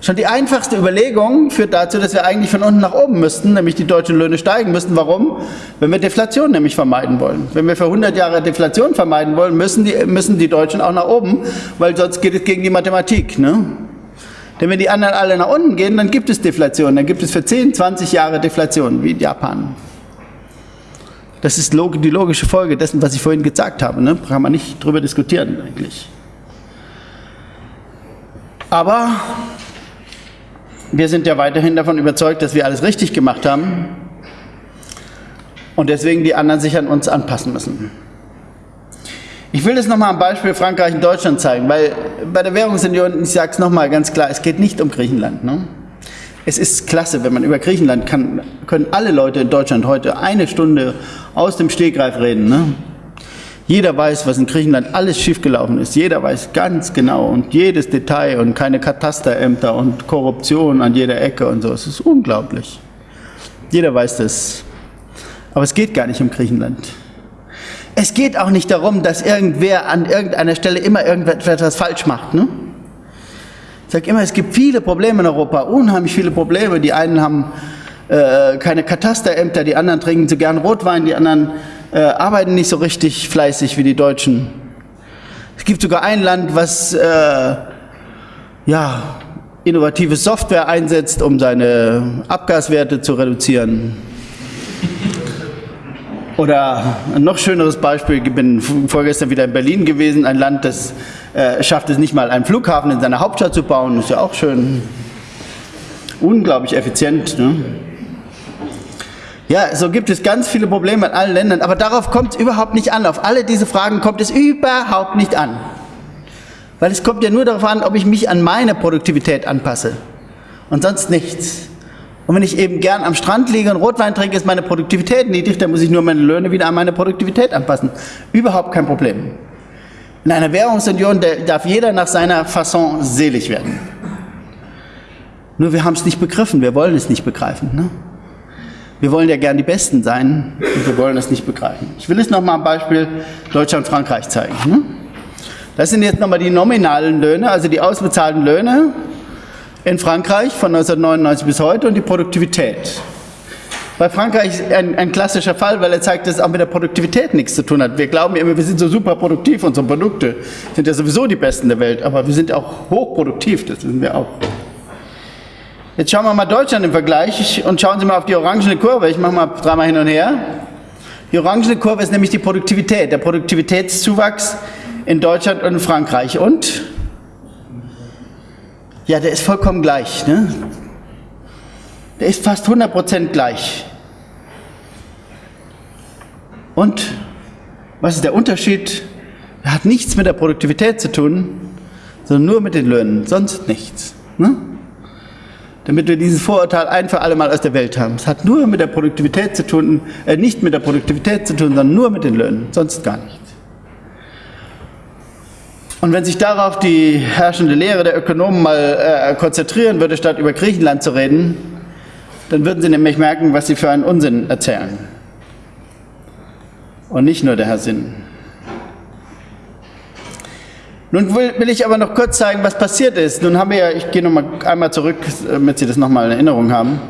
Schon die einfachste Überlegung führt dazu, dass wir eigentlich von unten nach oben müssten, nämlich die deutschen Löhne steigen müssten. Warum? Wenn wir Deflation nämlich vermeiden wollen. Wenn wir für 100 Jahre Deflation vermeiden wollen, müssen die, müssen die Deutschen auch nach oben, weil sonst geht es gegen die Mathematik. Ne? Denn wenn die anderen alle nach unten gehen, dann gibt es Deflation. Dann gibt es für 10, 20 Jahre Deflation, wie in Japan. Das ist die logische Folge dessen, was ich vorhin gesagt habe. Ne? Kann man nicht drüber diskutieren eigentlich. Aber wir sind ja weiterhin davon überzeugt, dass wir alles richtig gemacht haben und deswegen die anderen sich an uns anpassen müssen. Ich will das nochmal am Beispiel Frankreich und Deutschland zeigen, weil bei der Währungsunion, ich sage es nochmal ganz klar, es geht nicht um Griechenland. Ne? Es ist klasse, wenn man über Griechenland kann, können alle Leute in Deutschland heute eine Stunde aus dem Stegreif reden. Ne? Jeder weiß, was in Griechenland alles schiefgelaufen ist. Jeder weiß ganz genau und jedes Detail und keine Katasterämter und Korruption an jeder Ecke und so. Es ist unglaublich. Jeder weiß das. Aber es geht gar nicht um Griechenland. Es geht auch nicht darum, dass irgendwer an irgendeiner Stelle immer irgendetwas falsch macht. Ne? Ich sage immer, es gibt viele Probleme in Europa, unheimlich viele Probleme. Die einen haben äh, keine Katasterämter, die anderen trinken zu gern Rotwein, die anderen äh, arbeiten nicht so richtig fleißig wie die Deutschen. Es gibt sogar ein Land, was äh, ja, innovative Software einsetzt, um seine Abgaswerte zu reduzieren. Oder ein noch schöneres Beispiel, ich bin vorgestern wieder in Berlin gewesen, ein Land, das äh, schafft es nicht mal, einen Flughafen in seiner Hauptstadt zu bauen, ist ja auch schön. Unglaublich effizient. Ne? Ja, so gibt es ganz viele Probleme in allen Ländern, aber darauf kommt es überhaupt nicht an. Auf alle diese Fragen kommt es überhaupt nicht an. Weil es kommt ja nur darauf an, ob ich mich an meine Produktivität anpasse und sonst nichts. Und wenn ich eben gern am Strand liege und Rotwein trinke, ist meine Produktivität niedrig, dann muss ich nur meine Löhne wieder an meine Produktivität anpassen. Überhaupt kein Problem. In einer Währungsunion darf jeder nach seiner Fasson selig werden. Nur wir haben es nicht begriffen, wir wollen es nicht begreifen. Ne? Wir wollen ja gern die Besten sein und wir wollen es nicht begreifen. Ich will es nochmal am Beispiel Deutschland und Frankreich zeigen. Ne? Das sind jetzt nochmal die nominalen Löhne, also die ausbezahlten Löhne in Frankreich von 1999 bis heute und die Produktivität. Bei Frankreich ist ein, ein klassischer Fall, weil er zeigt, dass es auch mit der Produktivität nichts zu tun hat. Wir glauben immer, wir sind so super produktiv, unsere Produkte sind ja sowieso die besten der Welt, aber wir sind auch hochproduktiv, das wissen wir auch. Jetzt schauen wir mal Deutschland im Vergleich und schauen Sie mal auf die orangene Kurve. Ich mache mal dreimal hin und her. Die orangene Kurve ist nämlich die Produktivität, der Produktivitätszuwachs in Deutschland und in Frankreich. Und ja, der ist vollkommen gleich. Ne? Der ist fast 100% gleich. Und was ist der Unterschied? Er hat nichts mit der Produktivität zu tun, sondern nur mit den Löhnen, sonst nichts. Ne? Damit wir dieses Vorurteil ein für alle Mal aus der Welt haben. Es hat nur mit der Produktivität zu tun, äh, nicht mit der Produktivität zu tun, sondern nur mit den Löhnen, sonst gar nichts. Und wenn sich darauf die herrschende Lehre der Ökonomen mal äh, konzentrieren würde, statt über Griechenland zu reden, dann würden sie nämlich merken, was sie für einen Unsinn erzählen. Und nicht nur der Herr Sinn. Nun will, will, ich aber noch kurz zeigen, was passiert ist. Nun haben wir ja, ich gehe noch mal einmal zurück, damit Sie das noch mal in Erinnerung haben.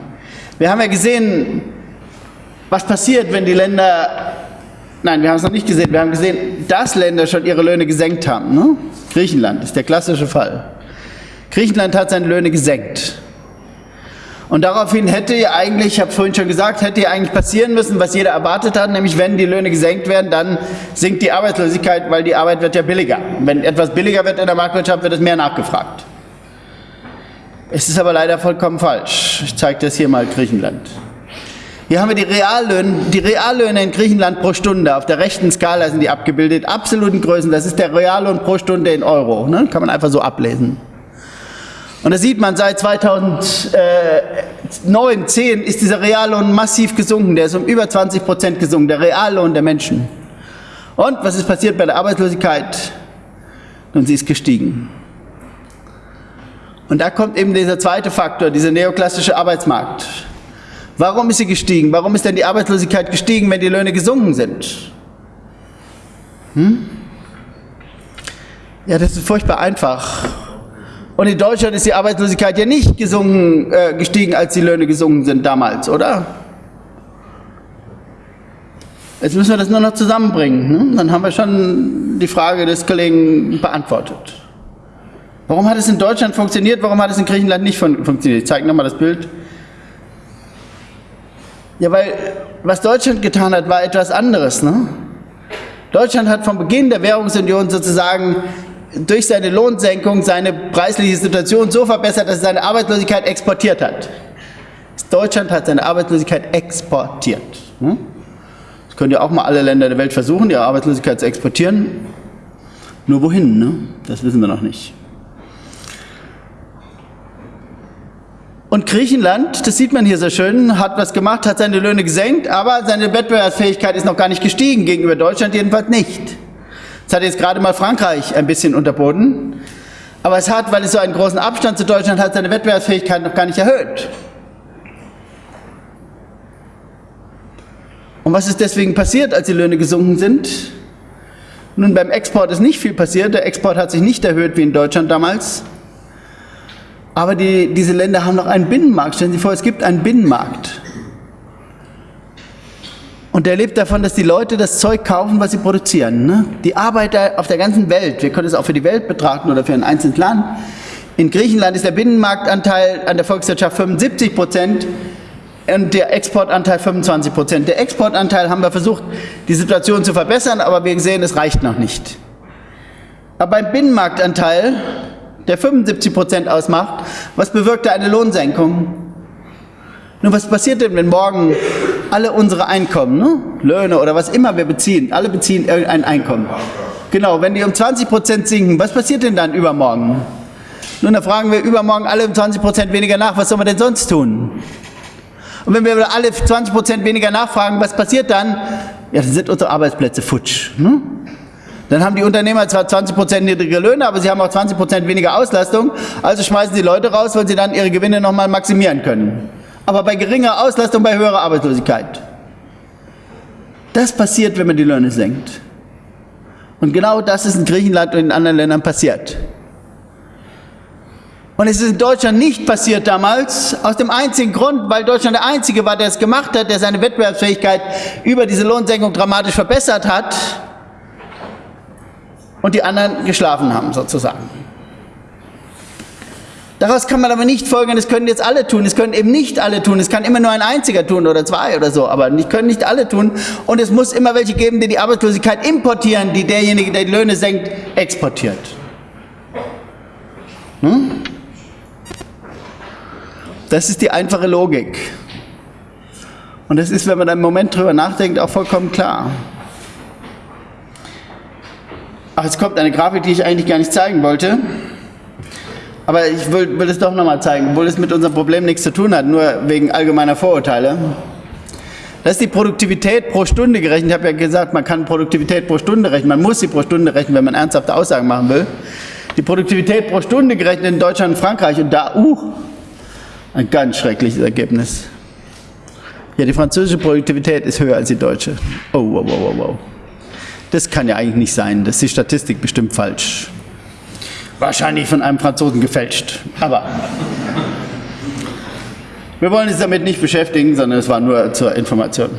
Wir haben ja gesehen, was passiert, wenn die Länder, nein, wir haben es noch nicht gesehen, wir haben gesehen, dass Länder schon ihre Löhne gesenkt haben. Ne? Griechenland ist der klassische Fall. Griechenland hat seine Löhne gesenkt. Und daraufhin hätte ja eigentlich, ich habe es vorhin schon gesagt, hätte ja eigentlich passieren müssen, was jeder erwartet hat, nämlich wenn die Löhne gesenkt werden, dann sinkt die Arbeitslosigkeit, weil die Arbeit wird ja billiger. Wenn etwas billiger wird in der Marktwirtschaft, wird es mehr nachgefragt. Es ist aber leider vollkommen falsch. Ich zeige das hier mal Griechenland. Hier haben wir die Reallöhne, die Reallöhne in Griechenland pro Stunde. Auf der rechten Skala sind die abgebildet. Absoluten Größen, das ist der Reallohn pro Stunde in Euro. Ne? Kann man einfach so ablesen. Und da sieht man, seit 2009, 10 ist dieser Reallohn massiv gesunken. Der ist um über 20 Prozent gesunken, der Reallohn der Menschen. Und was ist passiert bei der Arbeitslosigkeit? Und sie ist gestiegen. Und da kommt eben dieser zweite Faktor, dieser neoklassische Arbeitsmarkt. Warum ist sie gestiegen? Warum ist denn die Arbeitslosigkeit gestiegen, wenn die Löhne gesunken sind? Hm? Ja, das ist furchtbar einfach. Und in Deutschland ist die Arbeitslosigkeit ja nicht gesunken, äh, gestiegen, als die Löhne gesunken sind damals, oder? Jetzt müssen wir das nur noch zusammenbringen. Ne? Dann haben wir schon die Frage des Kollegen beantwortet. Warum hat es in Deutschland funktioniert, warum hat es in Griechenland nicht fun funktioniert? Ich zeige nochmal das Bild. Ja, weil was Deutschland getan hat, war etwas anderes. Ne? Deutschland hat vom Beginn der Währungsunion sozusagen durch seine Lohnsenkung seine preisliche Situation so verbessert, dass er seine Arbeitslosigkeit exportiert hat. Deutschland hat seine Arbeitslosigkeit exportiert. Hm? Das können ja auch mal alle Länder der Welt versuchen, ihre Arbeitslosigkeit zu exportieren. Nur wohin? Ne? Das wissen wir noch nicht. Und Griechenland, das sieht man hier sehr schön, hat was gemacht, hat seine Löhne gesenkt, aber seine Wettbewerbsfähigkeit ist noch gar nicht gestiegen, gegenüber Deutschland jedenfalls nicht. Das hat jetzt gerade mal Frankreich ein bisschen unterboten. Aber es hat, weil es so einen großen Abstand zu Deutschland hat, seine Wettbewerbsfähigkeit noch gar nicht erhöht. Und was ist deswegen passiert, als die Löhne gesunken sind? Nun, beim Export ist nicht viel passiert. Der Export hat sich nicht erhöht wie in Deutschland damals. Aber die, diese Länder haben noch einen Binnenmarkt. Stellen Sie vor, es gibt einen Binnenmarkt. Und der lebt davon, dass die Leute das Zeug kaufen, was sie produzieren. Ne? Die Arbeiter auf der ganzen Welt, wir können es auch für die Welt betrachten oder für ein einzelnes Land. In Griechenland ist der Binnenmarktanteil an der Volkswirtschaft 75 Prozent und der Exportanteil 25 Prozent. Der Exportanteil haben wir versucht, die Situation zu verbessern, aber wir sehen, es reicht noch nicht. Aber beim Binnenmarktanteil, der 75 Prozent ausmacht, was bewirkte eine Lohnsenkung? Nun, was passiert denn, wenn morgen alle unsere Einkommen, ne? Löhne oder was immer wir beziehen, alle beziehen irgendein Einkommen. Genau, wenn die um 20 Prozent sinken, was passiert denn dann übermorgen? Nun, da fragen wir übermorgen alle um 20 Prozent weniger nach, was soll man denn sonst tun? Und wenn wir alle 20 Prozent weniger nachfragen, was passiert dann? Ja, dann sind unsere Arbeitsplätze futsch. Ne? Dann haben die Unternehmer zwar 20 Prozent niedrige Löhne, aber sie haben auch 20 Prozent weniger Auslastung, also schmeißen sie Leute raus, weil sie dann ihre Gewinne nochmal maximieren können aber bei geringer Auslastung, bei höherer Arbeitslosigkeit. Das passiert, wenn man die Löhne senkt. Und genau das ist in Griechenland und in anderen Ländern passiert. Und es ist in Deutschland nicht passiert damals, aus dem einzigen Grund, weil Deutschland der Einzige war, der es gemacht hat, der seine Wettbewerbsfähigkeit über diese Lohnsenkung dramatisch verbessert hat und die anderen geschlafen haben sozusagen. Daraus kann man aber nicht folgern, das können jetzt alle tun, es können eben nicht alle tun, es kann immer nur ein einziger tun oder zwei oder so, aber die können nicht alle tun und es muss immer welche geben, die die Arbeitslosigkeit importieren, die derjenige, der die Löhne senkt, exportiert. Hm? Das ist die einfache Logik. Und das ist, wenn man da einen Moment drüber nachdenkt, auch vollkommen klar. Ach, jetzt kommt eine Grafik, die ich eigentlich gar nicht zeigen wollte. Aber ich will, will es doch nochmal zeigen, obwohl es mit unserem Problem nichts zu tun hat, nur wegen allgemeiner Vorurteile. Das ist die Produktivität pro Stunde gerechnet. Ich habe ja gesagt, man kann Produktivität pro Stunde rechnen. Man muss sie pro Stunde rechnen, wenn man ernsthafte Aussagen machen will. Die Produktivität pro Stunde gerechnet in Deutschland und Frankreich. Und da, uh, ein ganz schreckliches Ergebnis. Ja, die französische Produktivität ist höher als die deutsche. Oh, wow, wow, wow, wow. Das kann ja eigentlich nicht sein. Das ist die Statistik bestimmt falsch. Wahrscheinlich von einem Franzosen gefälscht. Aber wir wollen uns damit nicht beschäftigen, sondern es war nur zur Information.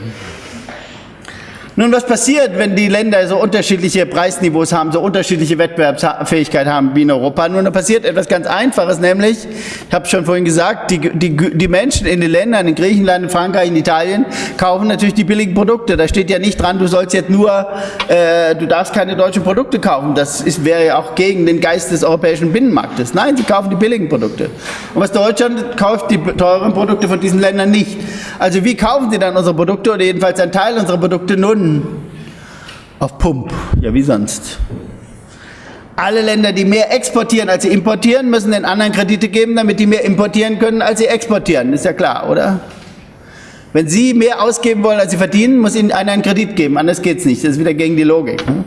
Nun, was passiert, wenn die Länder so unterschiedliche Preisniveaus haben, so unterschiedliche Wettbewerbsfähigkeit haben wie in Europa? Nun, da passiert etwas ganz Einfaches, nämlich, ich habe schon vorhin gesagt, die, die, die Menschen in den Ländern, in Griechenland, in Frankreich, in Italien, kaufen natürlich die billigen Produkte. Da steht ja nicht dran, du sollst jetzt nur, äh, du darfst keine deutschen Produkte kaufen. Das ist, wäre ja auch gegen den Geist des europäischen Binnenmarktes. Nein, sie kaufen die billigen Produkte. Und was Deutschland kauft, die teuren Produkte von diesen Ländern nicht. Also wie kaufen sie dann unsere Produkte oder jedenfalls ein Teil unserer Produkte? Nun, auf Pump, ja wie sonst. Alle Länder, die mehr exportieren, als sie importieren, müssen den anderen Kredite geben, damit die mehr importieren können, als sie exportieren. Ist ja klar, oder? Wenn Sie mehr ausgeben wollen, als Sie verdienen, muss Ihnen einer einen Kredit geben. Anders geht es nicht. Das ist wieder gegen die Logik. Ne?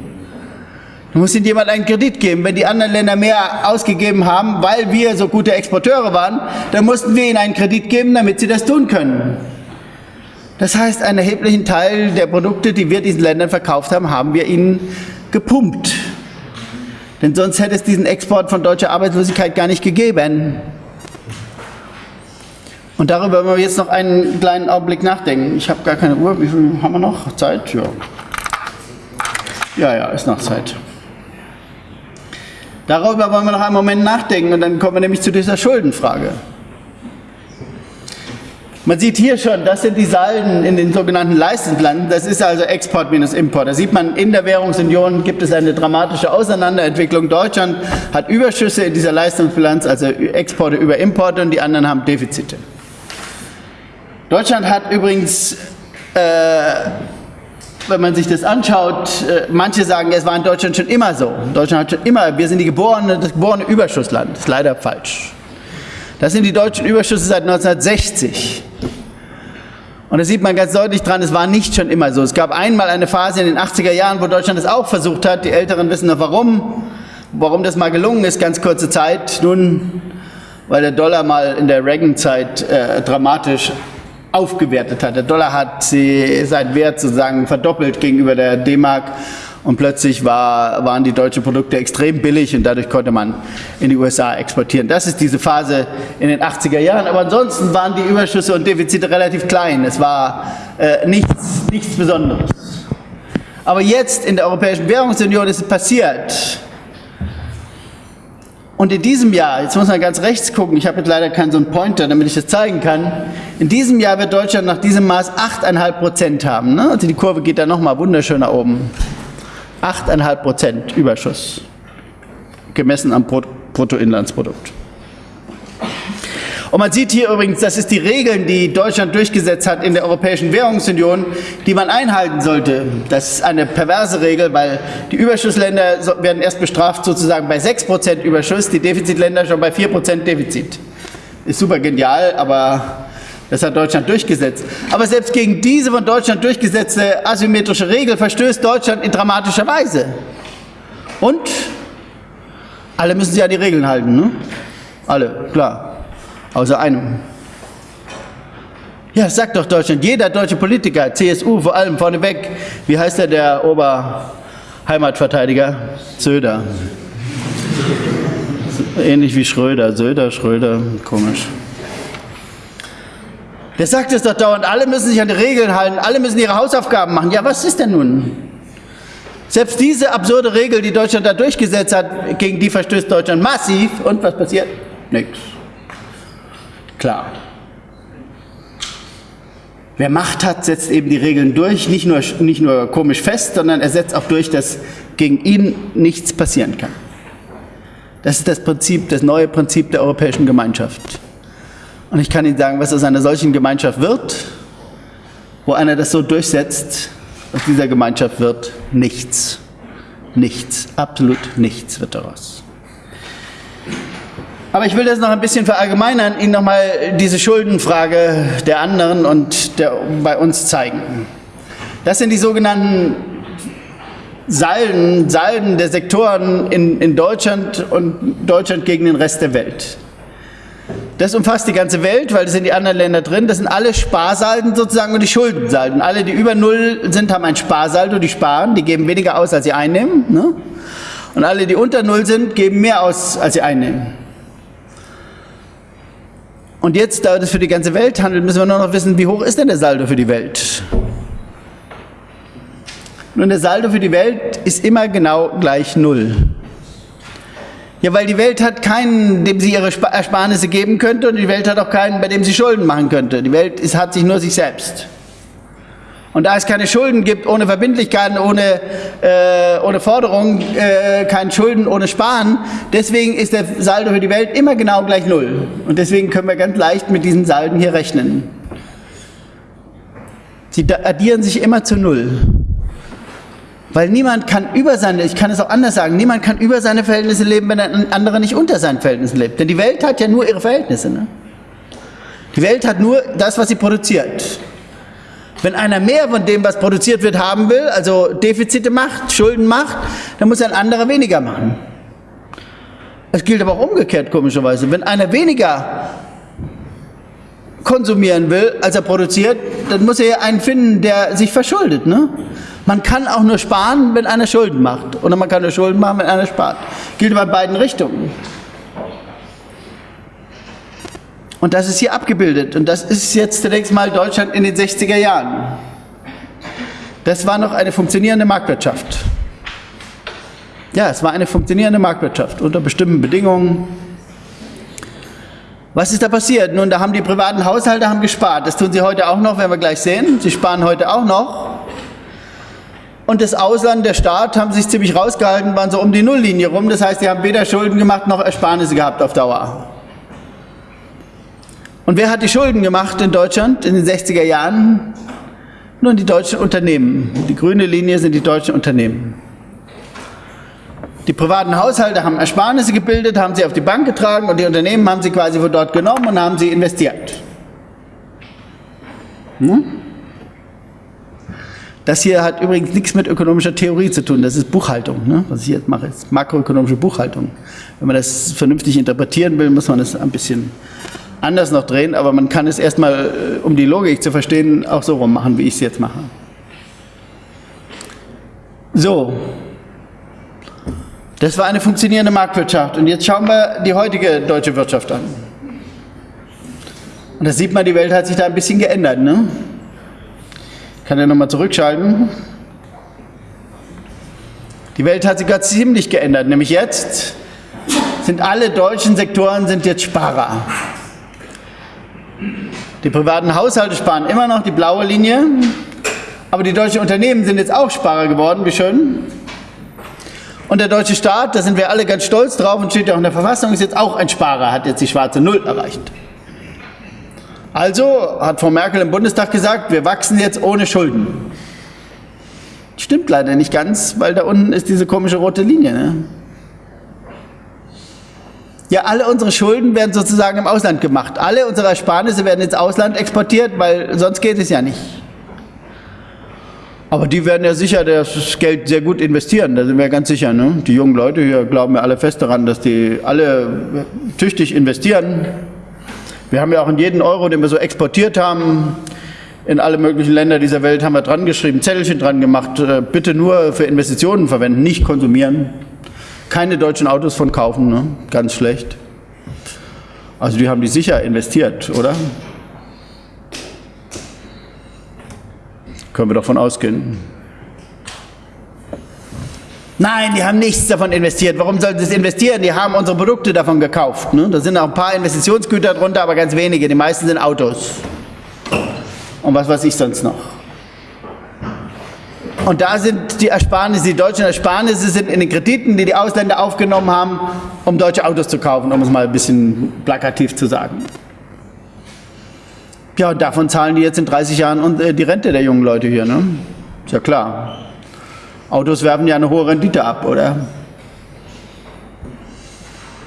Du musst Ihnen jemand einen Kredit geben. Wenn die anderen Länder mehr ausgegeben haben, weil wir so gute Exporteure waren, dann mussten wir ihnen einen Kredit geben, damit sie das tun können. Das heißt, einen erheblichen Teil der Produkte, die wir diesen Ländern verkauft haben, haben wir ihnen gepumpt. Denn sonst hätte es diesen Export von deutscher Arbeitslosigkeit gar nicht gegeben. Und darüber wollen wir jetzt noch einen kleinen Augenblick nachdenken. Ich habe gar keine Uhr. Wie viel haben wir noch? Zeit? Ja. Ja, ja, ist noch Zeit. Darüber wollen wir noch einen Moment nachdenken und dann kommen wir nämlich zu dieser Schuldenfrage. Man sieht hier schon, das sind die Salden in den sogenannten Leistungslanden. Das ist also Export minus Import. Da sieht man, in der Währungsunion gibt es eine dramatische Auseinanderentwicklung. Deutschland hat Überschüsse in dieser Leistungsbilanz, also Exporte über Importe und die anderen haben Defizite. Deutschland hat übrigens, äh, wenn man sich das anschaut, äh, manche sagen, es war in Deutschland schon immer so. Deutschland hat schon immer, wir sind die geborene, das geborene Überschussland. Das ist leider falsch. Das sind die deutschen Überschüsse seit 1960. Und da sieht man ganz deutlich dran, es war nicht schon immer so. Es gab einmal eine Phase in den 80er Jahren, wo Deutschland es auch versucht hat. Die Älteren wissen noch warum. Warum das mal gelungen ist, ganz kurze Zeit. Nun, weil der Dollar mal in der Reagan-Zeit äh, dramatisch aufgewertet hat. Der Dollar hat seinen Wert sozusagen verdoppelt gegenüber der D-Mark und plötzlich war, waren die deutschen Produkte extrem billig und dadurch konnte man in die USA exportieren. Das ist diese Phase in den 80er Jahren, aber ansonsten waren die Überschüsse und Defizite relativ klein. Es war äh, nichts, nichts Besonderes. Aber jetzt in der Europäischen Währungsunion ist es passiert. Und in diesem Jahr, jetzt muss man ganz rechts gucken, ich habe jetzt leider keinen so einen Pointer, damit ich das zeigen kann. In diesem Jahr wird Deutschland nach diesem Maß 8,5 Prozent haben. Ne? Also die Kurve geht da nochmal wunderschön nach oben. 8,5 Prozent Überschuss, gemessen am Bruttoinlandsprodukt. Und man sieht hier übrigens, das ist die Regeln, die Deutschland durchgesetzt hat in der Europäischen Währungsunion, die man einhalten sollte. Das ist eine perverse Regel, weil die Überschussländer werden erst bestraft sozusagen bei 6% Überschuss, die Defizitländer schon bei 4% Defizit. Ist super genial, aber das hat Deutschland durchgesetzt. Aber selbst gegen diese von Deutschland durchgesetzte asymmetrische Regel verstößt Deutschland in dramatischer Weise. Und alle müssen sich an die Regeln halten. Ne? Alle, klar. Außer einem. Ja, sagt doch Deutschland, jeder deutsche Politiker, CSU vor allem vorneweg, wie heißt der, der Oberheimatverteidiger? Söder. Ähnlich wie Schröder, Söder, Schröder, komisch. Der sagt es doch dauernd, alle müssen sich an die Regeln halten, alle müssen ihre Hausaufgaben machen. Ja, was ist denn nun? Selbst diese absurde Regel, die Deutschland da durchgesetzt hat, gegen die verstößt Deutschland massiv. Und was passiert? Nichts. Klar. Wer Macht hat, setzt eben die Regeln durch, nicht nur, nicht nur komisch fest, sondern er setzt auch durch, dass gegen ihn nichts passieren kann. Das ist das Prinzip, das neue Prinzip der Europäischen Gemeinschaft. Und ich kann Ihnen sagen, was aus einer solchen Gemeinschaft wird, wo einer das so durchsetzt, aus dieser Gemeinschaft wird nichts. Nichts, absolut nichts wird daraus. Aber ich will das noch ein bisschen verallgemeinern, Ihnen nochmal diese Schuldenfrage der anderen und der bei uns zeigen. Das sind die sogenannten Salden, Salden der Sektoren in, in Deutschland und Deutschland gegen den Rest der Welt. Das umfasst die ganze Welt, weil das sind die anderen Länder drin. Das sind alle Sparsalden sozusagen und die Schuldensalden. Alle, die über Null sind, haben ein Sparsaldo, die sparen, die geben weniger aus, als sie einnehmen. Ne? Und alle, die unter Null sind, geben mehr aus, als sie einnehmen. Und jetzt, da das für die ganze Welt handelt, müssen wir nur noch wissen, wie hoch ist denn der Saldo für die Welt? Nun, der Saldo für die Welt ist immer genau gleich Null. Ja, weil die Welt hat keinen, dem sie ihre Ersparnisse geben könnte und die Welt hat auch keinen, bei dem sie Schulden machen könnte. Die Welt ist, hat sich nur sich selbst. Und da es keine Schulden gibt, ohne Verbindlichkeiten, ohne, äh, ohne Forderungen, äh, keine Schulden ohne Sparen, deswegen ist der Saldo für die Welt immer genau gleich Null. Und deswegen können wir ganz leicht mit diesen Salden hier rechnen. Sie addieren sich immer zu Null. Weil niemand kann über seine, ich kann es auch anders sagen, niemand kann über seine Verhältnisse leben, wenn ein anderer nicht unter seinen Verhältnissen lebt. Denn die Welt hat ja nur ihre Verhältnisse. Ne? Die Welt hat nur das, was sie produziert. Wenn einer mehr von dem, was produziert wird, haben will, also Defizite macht, Schulden macht, dann muss ein anderer weniger machen. Es gilt aber auch umgekehrt, komischerweise. Wenn einer weniger konsumieren will, als er produziert, dann muss er einen finden, der sich verschuldet. Ne? Man kann auch nur sparen, wenn einer Schulden macht. Oder man kann nur Schulden machen, wenn einer spart. Gilt bei beiden Richtungen. Und das ist hier abgebildet. Und das ist jetzt zunächst mal Deutschland in den 60er Jahren. Das war noch eine funktionierende Marktwirtschaft. Ja, es war eine funktionierende Marktwirtschaft unter bestimmten Bedingungen. Was ist da passiert? Nun, da haben die privaten Haushalte haben gespart. Das tun sie heute auch noch, werden wir gleich sehen. Sie sparen heute auch noch. Und das Ausland, der Staat, haben sich ziemlich rausgehalten, waren so um die Nulllinie rum. Das heißt, die haben weder Schulden gemacht noch Ersparnisse gehabt auf Dauer. Und wer hat die Schulden gemacht in Deutschland in den 60er Jahren? Nun die deutschen Unternehmen. Die grüne Linie sind die deutschen Unternehmen. Die privaten Haushalte haben Ersparnisse gebildet, haben sie auf die Bank getragen und die Unternehmen haben sie quasi von dort genommen und haben sie investiert. Hm? Das hier hat übrigens nichts mit ökonomischer Theorie zu tun, das ist Buchhaltung. Ne? Was ich jetzt mache, ist makroökonomische Buchhaltung. Wenn man das vernünftig interpretieren will, muss man das ein bisschen anders noch drehen, aber man kann es erstmal, äh, um die Logik zu verstehen, auch so rum machen, wie ich es jetzt mache. So, das war eine funktionierende Marktwirtschaft. Und jetzt schauen wir die heutige deutsche Wirtschaft an. Und da sieht man, die Welt hat sich da ein bisschen geändert. Ne? Kann er nochmal zurückschalten? Die Welt hat sich gerade ziemlich geändert, nämlich jetzt sind alle deutschen Sektoren sind jetzt Sparer. Die privaten Haushalte sparen immer noch die blaue Linie, aber die deutschen Unternehmen sind jetzt auch Sparer geworden, wie schön. Und der deutsche Staat, da sind wir alle ganz stolz drauf und steht ja auch in der Verfassung, ist jetzt auch ein Sparer, hat jetzt die schwarze Null erreicht. Also hat Frau Merkel im Bundestag gesagt, wir wachsen jetzt ohne Schulden. Stimmt leider nicht ganz, weil da unten ist diese komische rote Linie. Ne? Ja, alle unsere Schulden werden sozusagen im Ausland gemacht. Alle unsere Ersparnisse werden ins Ausland exportiert, weil sonst geht es ja nicht. Aber die werden ja sicher das Geld sehr gut investieren, da sind wir ganz sicher. Ne? Die jungen Leute hier glauben ja alle fest daran, dass die alle tüchtig investieren. Wir haben ja auch in jeden Euro, den wir so exportiert haben, in alle möglichen Länder dieser Welt haben wir dran geschrieben, Zettelchen dran gemacht, äh, bitte nur für Investitionen verwenden, nicht konsumieren. Keine deutschen Autos von kaufen, ne? ganz schlecht. Also die haben die sicher investiert, oder? Können wir doch von ausgehen. Nein, die haben nichts davon investiert. Warum sollten sie es investieren? Die haben unsere Produkte davon gekauft. Ne? Da sind auch ein paar Investitionsgüter drunter, aber ganz wenige. Die meisten sind Autos. Und was weiß ich sonst noch. Und da sind die Ersparnisse, die deutschen Ersparnisse sind in den Krediten, die die Ausländer aufgenommen haben, um deutsche Autos zu kaufen, um es mal ein bisschen plakativ zu sagen. Ja, und davon zahlen die jetzt in 30 Jahren äh, die Rente der jungen Leute hier. Ne? Ist ja klar. Autos werfen ja eine hohe Rendite ab, oder?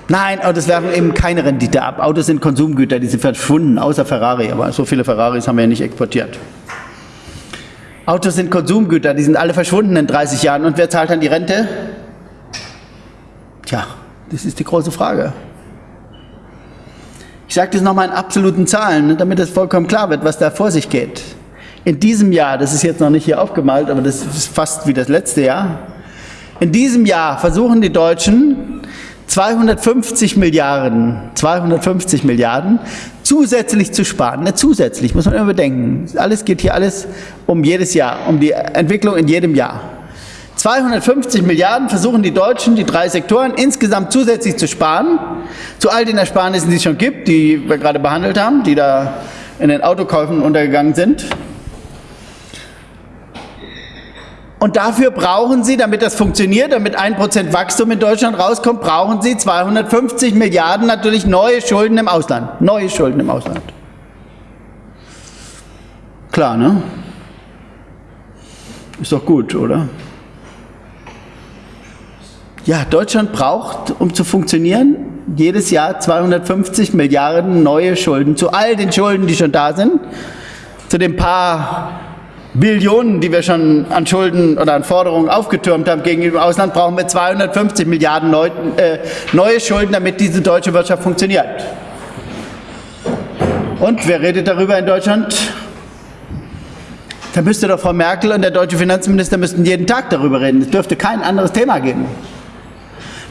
Nein, Autos werfen eben keine Rendite ab. Autos sind Konsumgüter, die sind verschwunden, außer Ferrari. Aber so viele Ferraris haben wir ja nicht exportiert. Autos sind Konsumgüter, die sind alle verschwunden in 30 Jahren. Und wer zahlt dann die Rente? Tja, das ist die große Frage. Ich sage das nochmal in absoluten Zahlen, damit es vollkommen klar wird, was da vor sich geht. In diesem Jahr, das ist jetzt noch nicht hier aufgemalt, aber das ist fast wie das letzte Jahr, in diesem Jahr versuchen die Deutschen 250 Milliarden, 250 Milliarden zusätzlich zu sparen. Nicht zusätzlich, muss man immer bedenken. Alles geht hier alles um jedes Jahr, um die Entwicklung in jedem Jahr. 250 Milliarden versuchen die Deutschen, die drei Sektoren, insgesamt zusätzlich zu sparen, zu all den Ersparnissen, die es schon gibt, die wir gerade behandelt haben, die da in den Autokäufen untergegangen sind. Und dafür brauchen Sie, damit das funktioniert, damit ein Prozent Wachstum in Deutschland rauskommt, brauchen Sie 250 Milliarden natürlich neue Schulden im Ausland. Neue Schulden im Ausland. Klar, ne? Ist doch gut, oder? Ja, Deutschland braucht, um zu funktionieren, jedes Jahr 250 Milliarden neue Schulden zu all den Schulden, die schon da sind, zu den paar Billionen, die wir schon an Schulden oder an Forderungen aufgetürmt haben gegenüber dem Ausland, brauchen wir 250 Milliarden äh, neue Schulden, damit diese deutsche Wirtschaft funktioniert. Und wer redet darüber in Deutschland? Da müsste doch Frau Merkel und der deutsche Finanzminister müssten jeden Tag darüber reden. Es dürfte kein anderes Thema geben.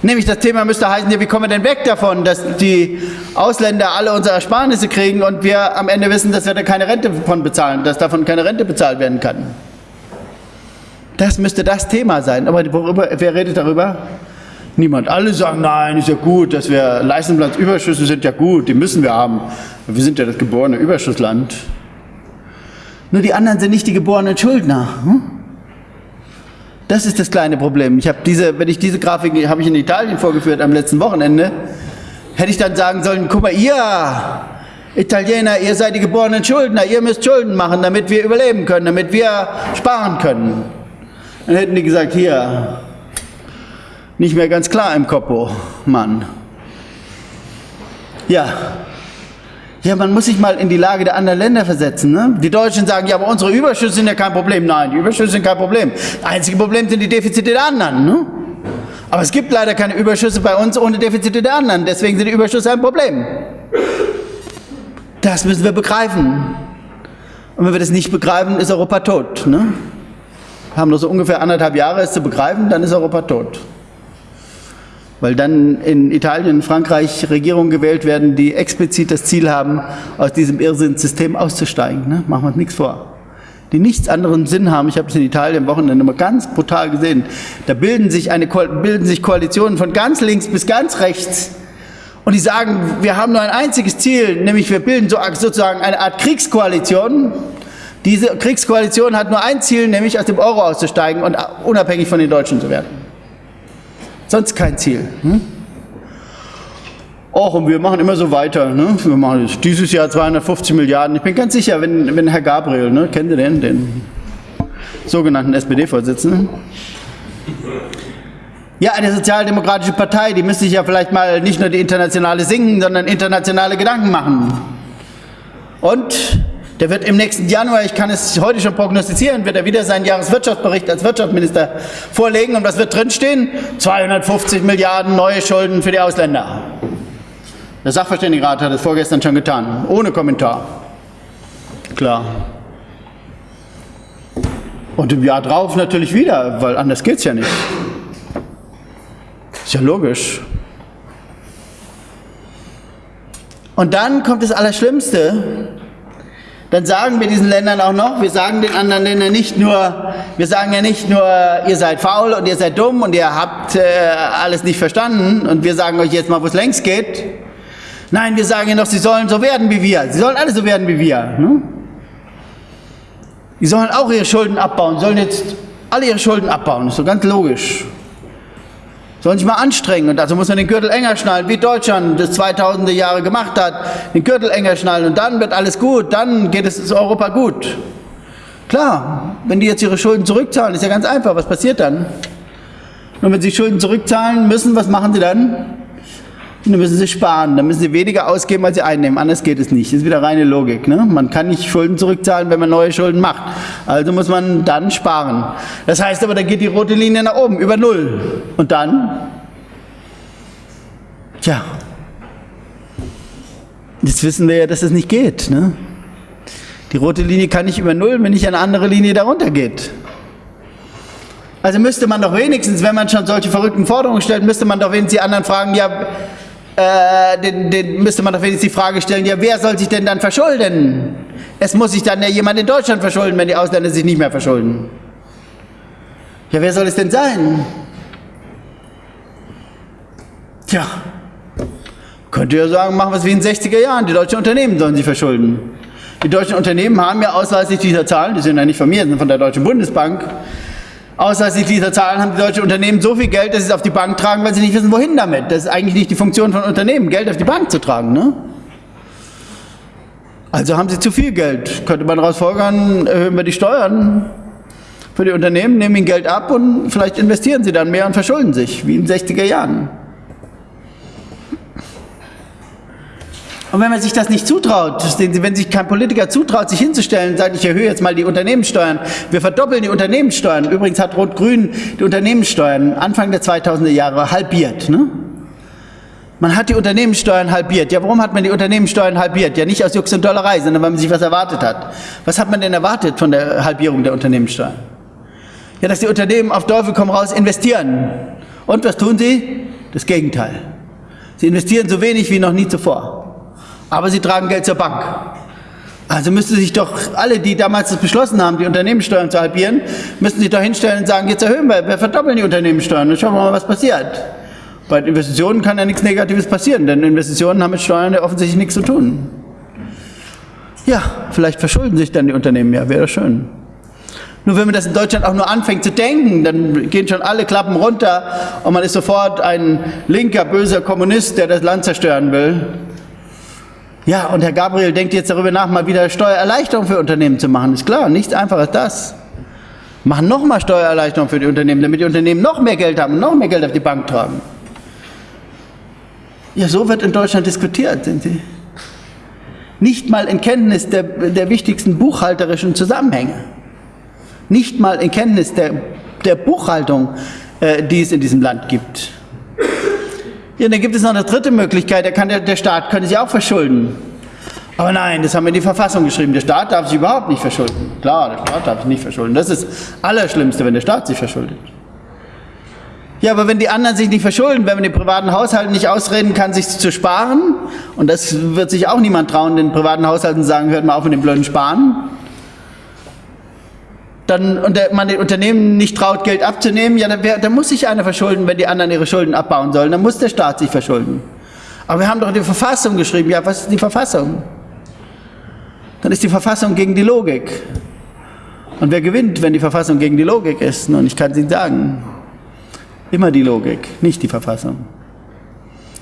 Nämlich das Thema müsste heißen, wie kommen wir denn weg davon, dass die Ausländer alle unsere Ersparnisse kriegen und wir am Ende wissen, dass wir da keine Rente von bezahlen, dass davon keine Rente bezahlt werden kann. Das müsste das Thema sein. Aber worüber, wer redet darüber? Niemand. Alle sagen, nein, ist ja gut, dass wir Leistungsplatzüberschüsse sind ja gut, die müssen wir haben. Wir sind ja das geborene Überschussland. Nur die anderen sind nicht die geborenen Schuldner. Hm? Das ist das kleine Problem. Ich habe diese, wenn ich diese Grafik habe ich in Italien vorgeführt am letzten Wochenende, hätte ich dann sagen sollen, guck mal, ihr Italiener, ihr seid die geborenen Schuldner, ihr müsst Schulden machen, damit wir überleben können, damit wir sparen können. Dann hätten die gesagt, hier, nicht mehr ganz klar im Kopf, Mann. Ja, ja, man muss sich mal in die Lage der anderen Länder versetzen. Ne? Die Deutschen sagen, ja, aber unsere Überschüsse sind ja kein Problem. Nein, die Überschüsse sind kein Problem. Das einzige Problem sind die Defizite der anderen. Ne? Aber es gibt leider keine Überschüsse bei uns ohne Defizite der anderen. Deswegen sind die Überschüsse ein Problem. Das müssen wir begreifen. Und wenn wir das nicht begreifen, ist Europa tot. Ne? Wir haben nur so ungefähr anderthalb Jahre, es zu begreifen, dann ist Europa tot weil dann in Italien und Frankreich Regierungen gewählt werden, die explizit das Ziel haben, aus diesem Irrsinnssystem auszusteigen. Ne? Machen wir uns nichts vor. Die nichts anderen Sinn haben. Ich habe es in Italien am Wochenende mal ganz brutal gesehen. Da bilden sich, eine, bilden sich Koalitionen von ganz links bis ganz rechts. Und die sagen, wir haben nur ein einziges Ziel, nämlich wir bilden so, sozusagen eine Art Kriegskoalition. Diese Kriegskoalition hat nur ein Ziel, nämlich aus dem Euro auszusteigen und unabhängig von den Deutschen zu werden. Sonst kein Ziel. Hm? Och, und wir machen immer so weiter. Ne? Wir machen dieses Jahr 250 Milliarden. Ich bin ganz sicher, wenn, wenn Herr Gabriel, ne, kennt ihr den, den sogenannten SPD-Vorsitzenden? Ja, eine sozialdemokratische Partei, die müsste sich ja vielleicht mal nicht nur die internationale singen, sondern internationale Gedanken machen. Und der wird im nächsten Januar, ich kann es heute schon prognostizieren, wird er wieder seinen Jahreswirtschaftsbericht als Wirtschaftsminister vorlegen. Und was wird drinstehen? 250 Milliarden neue Schulden für die Ausländer. Der Sachverständigenrat hat es vorgestern schon getan, ohne Kommentar. Klar. Und im Jahr drauf natürlich wieder, weil anders geht es ja nicht. Ist ja logisch. Und dann kommt das Allerschlimmste dann sagen wir diesen Ländern auch noch, wir sagen den anderen Ländern nicht nur, wir sagen ja nicht nur, ihr seid faul und ihr seid dumm und ihr habt äh, alles nicht verstanden und wir sagen euch jetzt mal, wo es längst geht. Nein, wir sagen ja noch, sie sollen so werden wie wir. Sie sollen alle so werden wie wir. Ne? Die sollen auch ihre Schulden abbauen, sollen jetzt alle ihre Schulden abbauen. Das ist so ganz logisch sollen sich mal anstrengen. Und dazu muss man den Gürtel enger schnallen, wie Deutschland das 2000er Jahre gemacht hat. Den Gürtel enger schnallen und dann wird alles gut, dann geht es Europa gut. Klar, wenn die jetzt ihre Schulden zurückzahlen, ist ja ganz einfach. Was passiert dann? Und wenn sie Schulden zurückzahlen müssen, was machen sie dann? Und dann müssen sie sparen, dann müssen sie weniger ausgeben, als sie einnehmen. Anders geht es nicht. Das ist wieder reine Logik. Ne? Man kann nicht Schulden zurückzahlen, wenn man neue Schulden macht. Also muss man dann sparen. Das heißt aber, dann geht die rote Linie nach oben, über Null. Und dann? Tja, jetzt wissen wir ja, dass es das nicht geht. Ne? Die rote Linie kann nicht über Null, wenn nicht eine andere Linie darunter geht. Also müsste man doch wenigstens, wenn man schon solche verrückten Forderungen stellt, müsste man doch wenigstens die anderen fragen, ja, äh, den, den müsste man doch wenigstens die Frage stellen, ja, wer soll sich denn dann verschulden? Es muss sich dann ja jemand in Deutschland verschulden, wenn die Ausländer sich nicht mehr verschulden. Ja, wer soll es denn sein? Tja, könnte ja sagen, machen wir es wie in den 60er Jahren, die deutschen Unternehmen sollen sich verschulden. Die deutschen Unternehmen haben ja ausweislich dieser Zahlen, die sind ja nicht von mir, sind von der Deutschen Bundesbank, Ausweislich dieser Zahlen haben die deutschen Unternehmen so viel Geld, dass sie es auf die Bank tragen, weil sie nicht wissen, wohin damit. Das ist eigentlich nicht die Funktion von Unternehmen, Geld auf die Bank zu tragen. Ne? Also haben sie zu viel Geld. Könnte man daraus folgern, erhöhen wir die Steuern für die Unternehmen, nehmen ihnen Geld ab und vielleicht investieren sie dann mehr und verschulden sich, wie in den 60er Jahren. Und wenn man sich das nicht zutraut, wenn sich kein Politiker zutraut, sich hinzustellen und sagt, ich erhöhe jetzt mal die Unternehmenssteuern, wir verdoppeln die Unternehmenssteuern. Übrigens hat Rot-Grün die Unternehmenssteuern Anfang der 2000er Jahre halbiert. Ne? Man hat die Unternehmenssteuern halbiert. Ja, warum hat man die Unternehmenssteuern halbiert? Ja, nicht aus Jux und Dollerei, sondern weil man sich was erwartet hat. Was hat man denn erwartet von der Halbierung der Unternehmenssteuern? Ja, dass die Unternehmen auf Teufel komm raus investieren. Und was tun sie? Das Gegenteil. Sie investieren so wenig wie noch nie zuvor aber sie tragen Geld zur Bank. Also müssten sich doch alle, die damals das beschlossen haben, die Unternehmenssteuern zu halbieren, müssten sich doch hinstellen und sagen, jetzt erhöhen wir, wir verdoppeln die Unternehmenssteuern und schauen wir mal, was passiert. Bei Investitionen kann ja nichts Negatives passieren, denn Investitionen haben mit Steuern ja offensichtlich nichts zu tun. Ja, vielleicht verschulden sich dann die Unternehmen ja, wäre schön. Nur wenn man das in Deutschland auch nur anfängt zu denken, dann gehen schon alle Klappen runter und man ist sofort ein linker, böser Kommunist, der das Land zerstören will. Ja, und Herr Gabriel denkt jetzt darüber nach, mal wieder Steuererleichterung für Unternehmen zu machen. Ist klar, nichts einfacher als das. Machen nochmal Steuererleichterung für die Unternehmen, damit die Unternehmen noch mehr Geld haben und noch mehr Geld auf die Bank tragen. Ja, so wird in Deutschland diskutiert, sind Sie. Nicht mal in Kenntnis der, der wichtigsten buchhalterischen Zusammenhänge. Nicht mal in Kenntnis der, der Buchhaltung, äh, die es in diesem Land gibt. Ja, dann gibt es noch eine dritte Möglichkeit, der, kann, der, Staat könnte sich auch verschulden. Aber nein, das haben wir in die Verfassung geschrieben. Der Staat darf sich überhaupt nicht verschulden. Klar, der Staat darf sich nicht verschulden. Das ist das Allerschlimmste, wenn der Staat sich verschuldet. Ja, aber wenn die anderen sich nicht verschulden, wenn man den privaten Haushalten nicht ausreden kann, sich zu sparen, und das wird sich auch niemand trauen, den privaten Haushalten sagen, hört mal auf mit dem blöden Sparen, dann, und der, man den Unternehmen nicht traut, Geld abzunehmen, ja, dann, wär, dann muss sich einer verschulden, wenn die anderen ihre Schulden abbauen sollen. Dann muss der Staat sich verschulden. Aber wir haben doch die Verfassung geschrieben. Ja, was ist die Verfassung? Dann ist die Verfassung gegen die Logik. Und wer gewinnt, wenn die Verfassung gegen die Logik ist? Nun, ich kann es Ihnen sagen. Immer die Logik, nicht die Verfassung.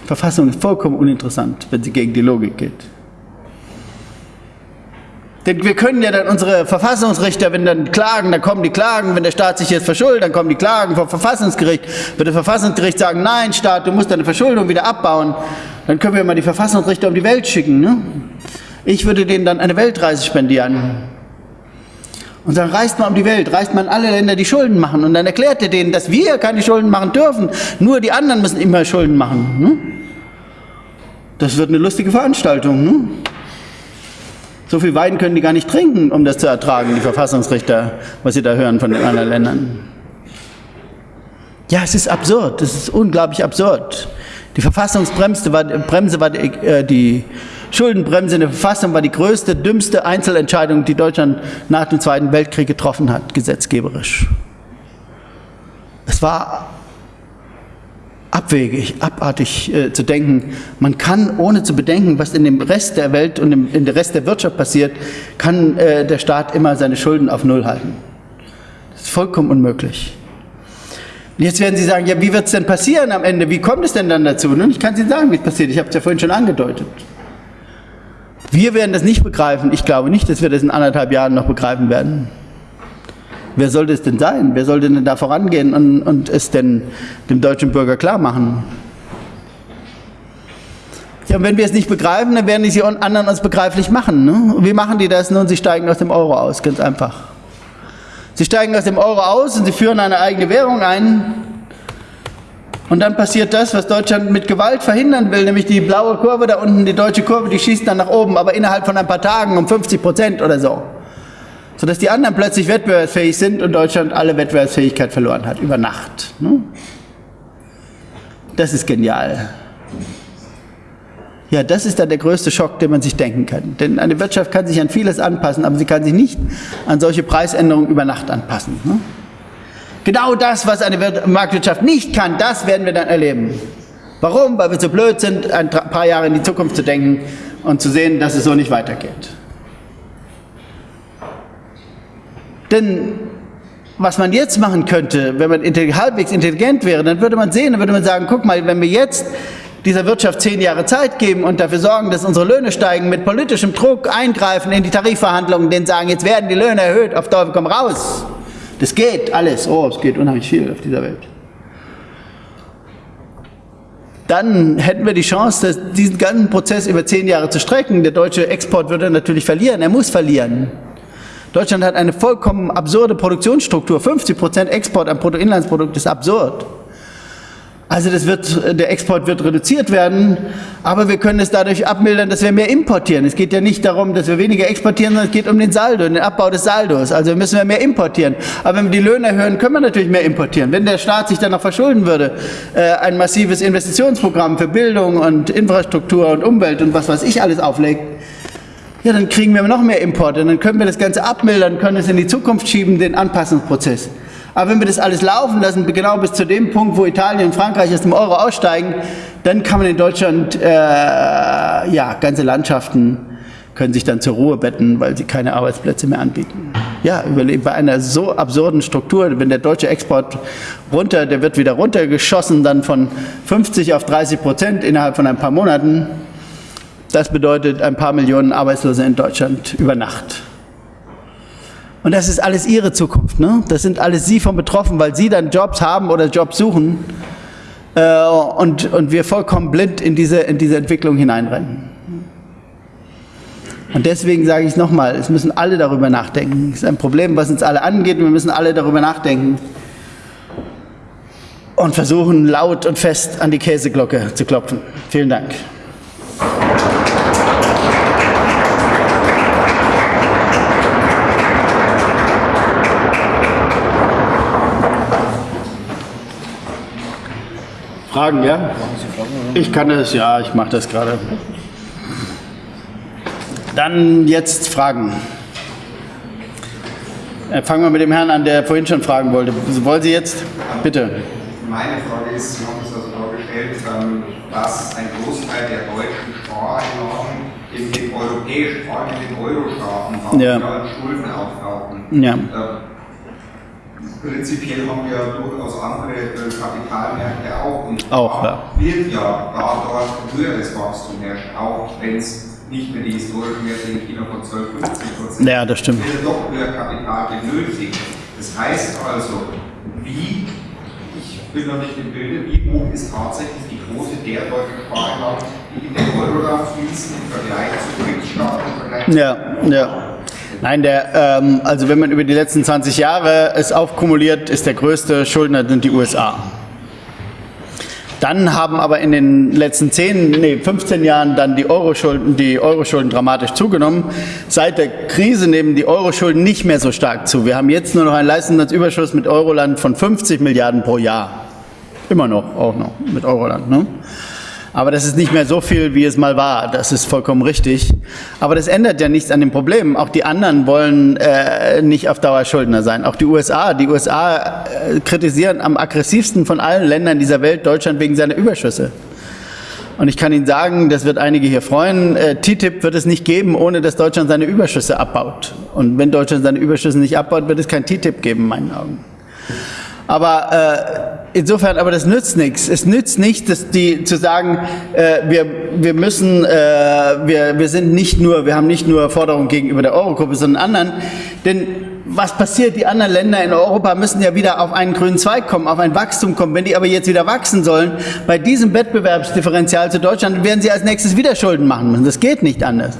Die Verfassung ist vollkommen uninteressant, wenn sie gegen die Logik geht. Denn wir können ja dann unsere Verfassungsrichter, wenn dann klagen, dann kommen die Klagen, wenn der Staat sich jetzt verschuldet, dann kommen die Klagen vom Verfassungsgericht. Wird das Verfassungsgericht sagen, nein Staat, du musst deine Verschuldung wieder abbauen, dann können wir mal die Verfassungsrichter um die Welt schicken. Ne? Ich würde denen dann eine Weltreise spendieren. Und dann reist man um die Welt, reist man in alle Länder, die Schulden machen. Und dann erklärt er denen, dass wir keine Schulden machen dürfen. Nur die anderen müssen immer Schulden machen. Ne? Das wird eine lustige Veranstaltung. Ne? So viel Wein können die gar nicht trinken, um das zu ertragen, die Verfassungsrichter, was sie da hören von den anderen Ländern. Ja, es ist absurd, es ist unglaublich absurd. Die Verfassungsbremse war, Bremse war die, äh, die Schuldenbremse in der Verfassung war die größte, dümmste Einzelentscheidung, die Deutschland nach dem Zweiten Weltkrieg getroffen hat, gesetzgeberisch. Es war abwegig, abartig äh, zu denken. Man kann, ohne zu bedenken, was in dem Rest der Welt und im, in der Rest der Wirtschaft passiert, kann äh, der Staat immer seine Schulden auf Null halten. Das ist vollkommen unmöglich. Und jetzt werden Sie sagen, ja, wie wird es denn passieren am Ende? Wie kommt es denn dann dazu? Nun, ich kann Ihnen sagen, wie es passiert. Ich habe es ja vorhin schon angedeutet. Wir werden das nicht begreifen. Ich glaube nicht, dass wir das in anderthalb Jahren noch begreifen werden. Wer sollte es denn sein? Wer sollte denn da vorangehen und, und es denn dem deutschen Bürger klar machen? Ja, und wenn wir es nicht begreifen, dann werden die anderen uns begreiflich machen. Ne? Und wie machen die das? Nun, sie steigen aus dem Euro aus, ganz einfach. Sie steigen aus dem Euro aus und sie führen eine eigene Währung ein. Und dann passiert das, was Deutschland mit Gewalt verhindern will, nämlich die blaue Kurve da unten, die deutsche Kurve, die schießt dann nach oben, aber innerhalb von ein paar Tagen um 50 Prozent oder so. Sodass die anderen plötzlich wettbewerbsfähig sind und Deutschland alle Wettbewerbsfähigkeit verloren hat, über Nacht. Ne? Das ist genial. Ja, das ist dann der größte Schock, den man sich denken kann. Denn eine Wirtschaft kann sich an vieles anpassen, aber sie kann sich nicht an solche Preisänderungen über Nacht anpassen. Ne? Genau das, was eine Marktwirtschaft nicht kann, das werden wir dann erleben. Warum? Weil wir zu blöd sind, ein paar Jahre in die Zukunft zu denken und zu sehen, dass es so nicht weitergeht. Denn was man jetzt machen könnte, wenn man halbwegs intelligent wäre, dann würde man sehen, dann würde man sagen, guck mal, wenn wir jetzt dieser Wirtschaft zehn Jahre Zeit geben und dafür sorgen, dass unsere Löhne steigen, mit politischem Druck eingreifen in die Tarifverhandlungen, denen sagen, jetzt werden die Löhne erhöht, auf Teufel komm raus. Das geht alles. Oh, es geht unheimlich viel auf dieser Welt. Dann hätten wir die Chance, diesen ganzen Prozess über zehn Jahre zu strecken. Der deutsche Export würde natürlich verlieren. Er muss verlieren. Deutschland hat eine vollkommen absurde Produktionsstruktur. 50 Prozent Export am Bruttoinlandsprodukt ist absurd. Also das wird, der Export wird reduziert werden, aber wir können es dadurch abmildern, dass wir mehr importieren. Es geht ja nicht darum, dass wir weniger exportieren, sondern es geht um den Saldo, den Abbau des Saldos. Also müssen wir mehr importieren. Aber wenn wir die Löhne erhöhen, können wir natürlich mehr importieren. Wenn der Staat sich dann noch verschulden würde, äh, ein massives Investitionsprogramm für Bildung und Infrastruktur und Umwelt und was weiß ich alles auflegt, ja, dann kriegen wir noch mehr Importe. Dann können wir das Ganze abmildern, können es in die Zukunft schieben, den Anpassungsprozess. Aber wenn wir das alles laufen lassen, genau bis zu dem Punkt, wo Italien und Frankreich aus dem Euro aussteigen, dann kann man in Deutschland, äh, ja, ganze Landschaften können sich dann zur Ruhe betten, weil sie keine Arbeitsplätze mehr anbieten. Ja, bei einer so absurden Struktur, wenn der deutsche Export runter, der wird wieder runtergeschossen, dann von 50 auf 30 Prozent innerhalb von ein paar Monaten. Das bedeutet ein paar Millionen Arbeitslose in Deutschland über Nacht. Und das ist alles ihre Zukunft. Ne? Das sind alles sie von betroffen, weil sie dann Jobs haben oder Jobs suchen äh, und, und wir vollkommen blind in diese, in diese Entwicklung hineinrennen. Und deswegen sage ich es nochmal, es müssen alle darüber nachdenken. Es ist ein Problem, was uns alle angeht und wir müssen alle darüber nachdenken und versuchen laut und fest an die Käseglocke zu klopfen. Vielen Dank. Fragen, ja? Ich kann das, ja, ich mache das gerade. Dann jetzt Fragen. Äh, fangen wir mit dem Herrn an, der vorhin schon fragen wollte. Wollen Sie jetzt? Bitte. Meine Frage ist, Sie haben es also vorgestellt, ähm, dass ein Großteil der deutschen Spareinnahmen in den europäischen, vor allem in den Euro-Staaten, ja. Schulden auftauchen. Ja. Prinzipiell haben wir durchaus andere äh, Kapitalmärkte auch. Und auch, ja. wird ja da dort höheres Wachstum herrschen, auch wenn es nicht mehr die historischen Werte in China von 12, 15 Prozent Ja, das stimmt. wird doch höher Kapital benötigt. Das heißt also, wie, ich bin noch nicht im Bilde, wie hoch ist tatsächlich die Quote der deutschen Spareinnahmen, die in den Euroland fließen im Vergleich zu Kriegsstaaten? Ja, ja. Nein, der, ähm, also wenn man über die letzten 20 Jahre es aufkumuliert, ist der größte Schuldner sind die USA. Dann haben aber in den letzten 10, nee, 15 Jahren dann die Euro-Schulden, die Euro-Schulden dramatisch zugenommen. Seit der Krise nehmen die Euro-Schulden nicht mehr so stark zu. Wir haben jetzt nur noch einen Leistungsüberschuss mit Euroland von 50 Milliarden pro Jahr. Immer noch, auch noch mit Euroland. Ne? Aber das ist nicht mehr so viel, wie es mal war. Das ist vollkommen richtig. Aber das ändert ja nichts an dem Problem. Auch die anderen wollen äh, nicht auf Dauer Schuldner sein. Auch die USA. Die USA äh, kritisieren am aggressivsten von allen Ländern dieser Welt Deutschland wegen seiner Überschüsse. Und ich kann Ihnen sagen, das wird einige hier freuen, äh, TTIP wird es nicht geben, ohne dass Deutschland seine Überschüsse abbaut. Und wenn Deutschland seine Überschüsse nicht abbaut, wird es kein TTIP geben, in meinen Augen. Aber äh, insofern, aber das nützt nichts. Es nützt nicht, dass die zu sagen, äh, wir, wir müssen, äh, wir, wir sind nicht nur, wir haben nicht nur Forderungen gegenüber der Eurogruppe, sondern anderen. Denn was passiert? Die anderen Länder in Europa müssen ja wieder auf einen grünen Zweig kommen, auf ein Wachstum kommen. Wenn die aber jetzt wieder wachsen sollen, bei diesem Wettbewerbsdifferenzial zu Deutschland, werden sie als nächstes wieder Schulden machen müssen. Das geht nicht anders.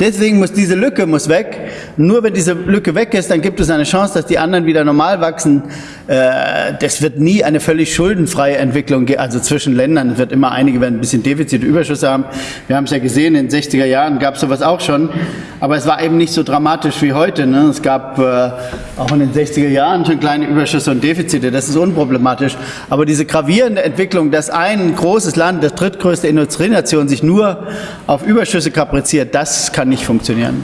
Deswegen muss diese Lücke muss weg. Nur wenn diese Lücke weg ist, dann gibt es eine Chance, dass die anderen wieder normal wachsen. Äh, das wird nie eine völlig schuldenfreie Entwicklung geben, also zwischen Ländern. Es wird immer einige werden ein bisschen Defizit, Überschüsse haben. Wir haben es ja gesehen, in den 60er Jahren gab es sowas auch schon. Aber es war eben nicht so dramatisch wie heute. Ne? Es gab äh, auch in den 60er Jahren schon kleine Überschüsse und Defizite. Das ist unproblematisch. Aber diese gravierende Entwicklung, dass ein großes Land, das drittgrößte Industrienation, sich nur auf Überschüsse kapriziert, das kann nicht funktionieren.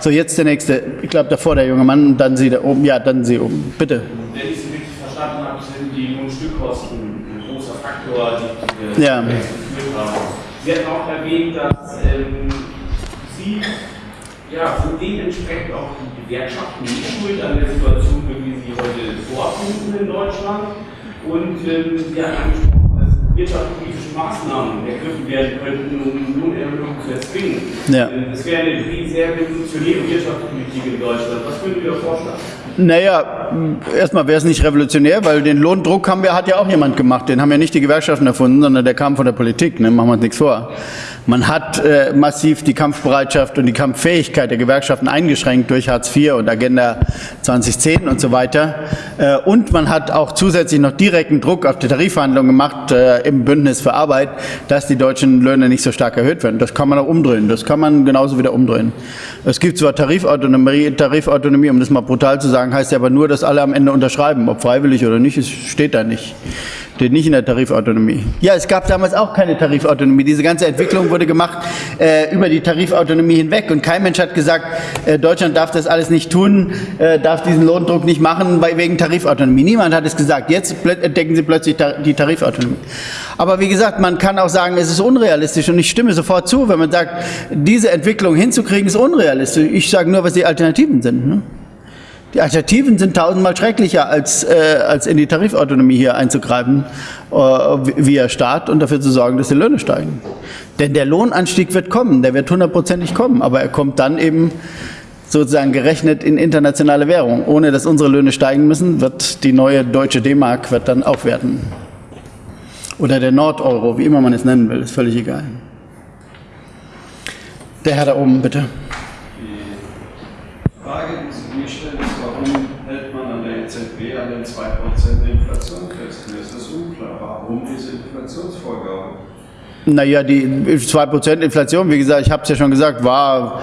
So, jetzt der nächste. Ich glaube, davor der junge Mann, dann Sie da oben. Ja, dann Sie oben. Bitte. Wenn ich Sie richtig verstanden habe, sind die Lohnstückkosten ein großer Faktor, die wir Ja. geführt haben. Sie hatten auch erwähnt, dass ähm, Sie ja, so dementsprechend auch die Gewerkschaften nicht schuld an der Situation, wie sie heute vorfinden in Deutschland. Und ähm, Sie hatten angesprochen, dass wirtschaftspolitische Maßnahmen ergriffen werden könnten, um Lohnerhöhungen zu erzwingen. Ja. Ähm, Das wäre eine sehr revolutionäre Wirtschaftspolitik in Deutschland. Was würden wir vorschlagen? Naja, erstmal wäre es nicht revolutionär, weil den Lohndruck haben wir, hat ja auch jemand gemacht. Den haben ja nicht die Gewerkschaften erfunden, sondern der kam von der Politik. Ne? Machen wir uns nichts vor. Man hat äh, massiv die Kampfbereitschaft und die Kampffähigkeit der Gewerkschaften eingeschränkt durch Hartz IV und Agenda 2010 und so weiter. Äh, und man hat auch zusätzlich noch direkten Druck auf die Tarifverhandlungen gemacht äh, im Bündnis für Arbeit, dass die deutschen Löhne nicht so stark erhöht werden. Das kann man auch umdrehen. Das kann man genauso wieder umdrehen. Es gibt zwar Tarifautonomie, Tarifautonomie, um das mal brutal zu sagen, heißt ja aber nur, dass alle am Ende unterschreiben. Ob freiwillig oder nicht, es steht da nicht. Steht nicht in der Tarifautonomie. Ja, es gab damals auch keine Tarifautonomie. Diese ganze Entwicklung wurde gemacht äh, über die Tarifautonomie hinweg. Und kein Mensch hat gesagt, äh, Deutschland darf das alles nicht tun, äh, darf diesen Lohndruck nicht machen weil, wegen Tarifautonomie. Niemand hat es gesagt. Jetzt entdecken sie plötzlich ta die Tarifautonomie. Aber wie gesagt, man kann auch sagen, es ist unrealistisch. Und ich stimme sofort zu, wenn man sagt, diese Entwicklung hinzukriegen, ist unrealistisch. Ich sage nur, was die Alternativen sind. Ne? Die Alternativen sind tausendmal schrecklicher, als, äh, als in die Tarifautonomie hier einzugreifen äh, via Staat und dafür zu sorgen, dass die Löhne steigen. Denn der Lohnanstieg wird kommen, der wird hundertprozentig kommen, aber er kommt dann eben sozusagen gerechnet in internationale Währung. Ohne dass unsere Löhne steigen müssen, wird die neue deutsche D-Mark wird dann aufwerten. Oder der Nordeuro, wie immer man es nennen will, ist völlig egal. Der Herr da oben, bitte. Die Frage, die sich mir stellt, ist, warum hält man an der EZB an den 2% Inflation fest? Mir ist das unklar. Warum diese Inflationsvorgabe? Naja, die 2% Inflation, wie gesagt, ich habe es ja schon gesagt, war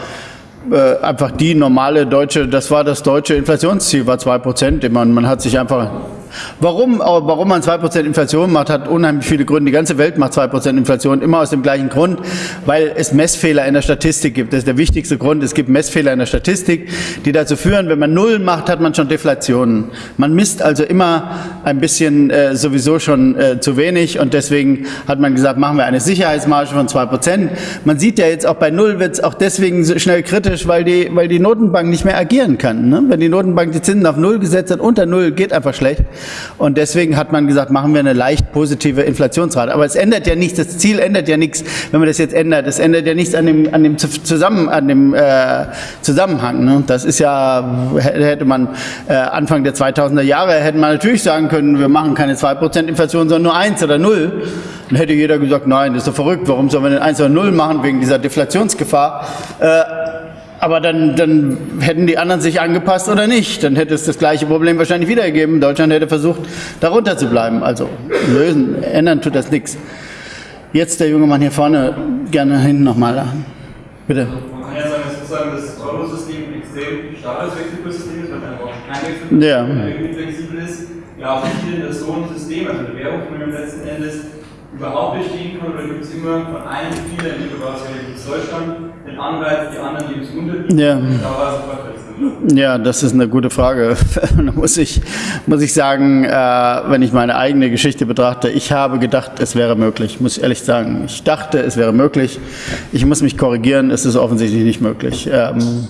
äh, einfach die normale deutsche, das war das deutsche Inflationsziel, war 2%. Man, man hat sich einfach. Warum, aber warum man 2% Inflation macht, hat unheimlich viele Gründe. Die ganze Welt macht 2% Inflation, immer aus dem gleichen Grund, weil es Messfehler in der Statistik gibt. Das ist der wichtigste Grund. Es gibt Messfehler in der Statistik, die dazu führen, wenn man Null macht, hat man schon Deflationen. Man misst also immer ein bisschen äh, sowieso schon äh, zu wenig und deswegen hat man gesagt, machen wir eine Sicherheitsmarge von 2%. Man sieht ja jetzt auch bei Null wird es auch deswegen so schnell kritisch, weil die, weil die Notenbank nicht mehr agieren kann. Ne? Wenn die Notenbank die Zinsen auf Null gesetzt hat, unter Null geht einfach schlecht. Und deswegen hat man gesagt, machen wir eine leicht positive Inflationsrate. Aber es ändert ja nichts, das Ziel ändert ja nichts, wenn man das jetzt ändert. Es ändert ja nichts an dem, an dem, Zusammen, an dem äh, Zusammenhang. Ne? Das ist ja, hätte man äh, Anfang der 2000er Jahre, hätte man natürlich sagen können, wir machen keine 2% Inflation, sondern nur 1 oder 0. Dann hätte jeder gesagt, nein, das ist doch verrückt, warum sollen wir denn 1 oder 0 machen, wegen dieser Deflationsgefahr. Äh, aber dann, dann hätten die anderen sich angepasst oder nicht. Dann hätte es das gleiche Problem wahrscheinlich wieder gegeben. Deutschland hätte versucht, darunter zu bleiben. Also lösen, ändern tut das nichts. Jetzt der junge Mann hier vorne, gerne hinten nochmal. Bitte. Man kann ja sagen, dass sozusagen das Euro-System extrem starres Wechselkurssystem ist, weil einfach kein Wechsel Ja. flexibel ist. Ja, auch nicht in das so ein System, also Währung, die man letzten Endes überhaupt bestehen kann, oder gibt es immer von einem Spieler, in dem es Deutschland, den Anreiz, die anderen, die es unterbieten, Ja. da war es einfach wechseln. Ja, das ist eine gute Frage. da muss ich, muss ich sagen, äh, wenn ich meine eigene Geschichte betrachte, ich habe gedacht, es wäre möglich, muss ich ehrlich sagen. Ich dachte, es wäre möglich. Ich muss mich korrigieren, es ist offensichtlich nicht möglich. Ähm,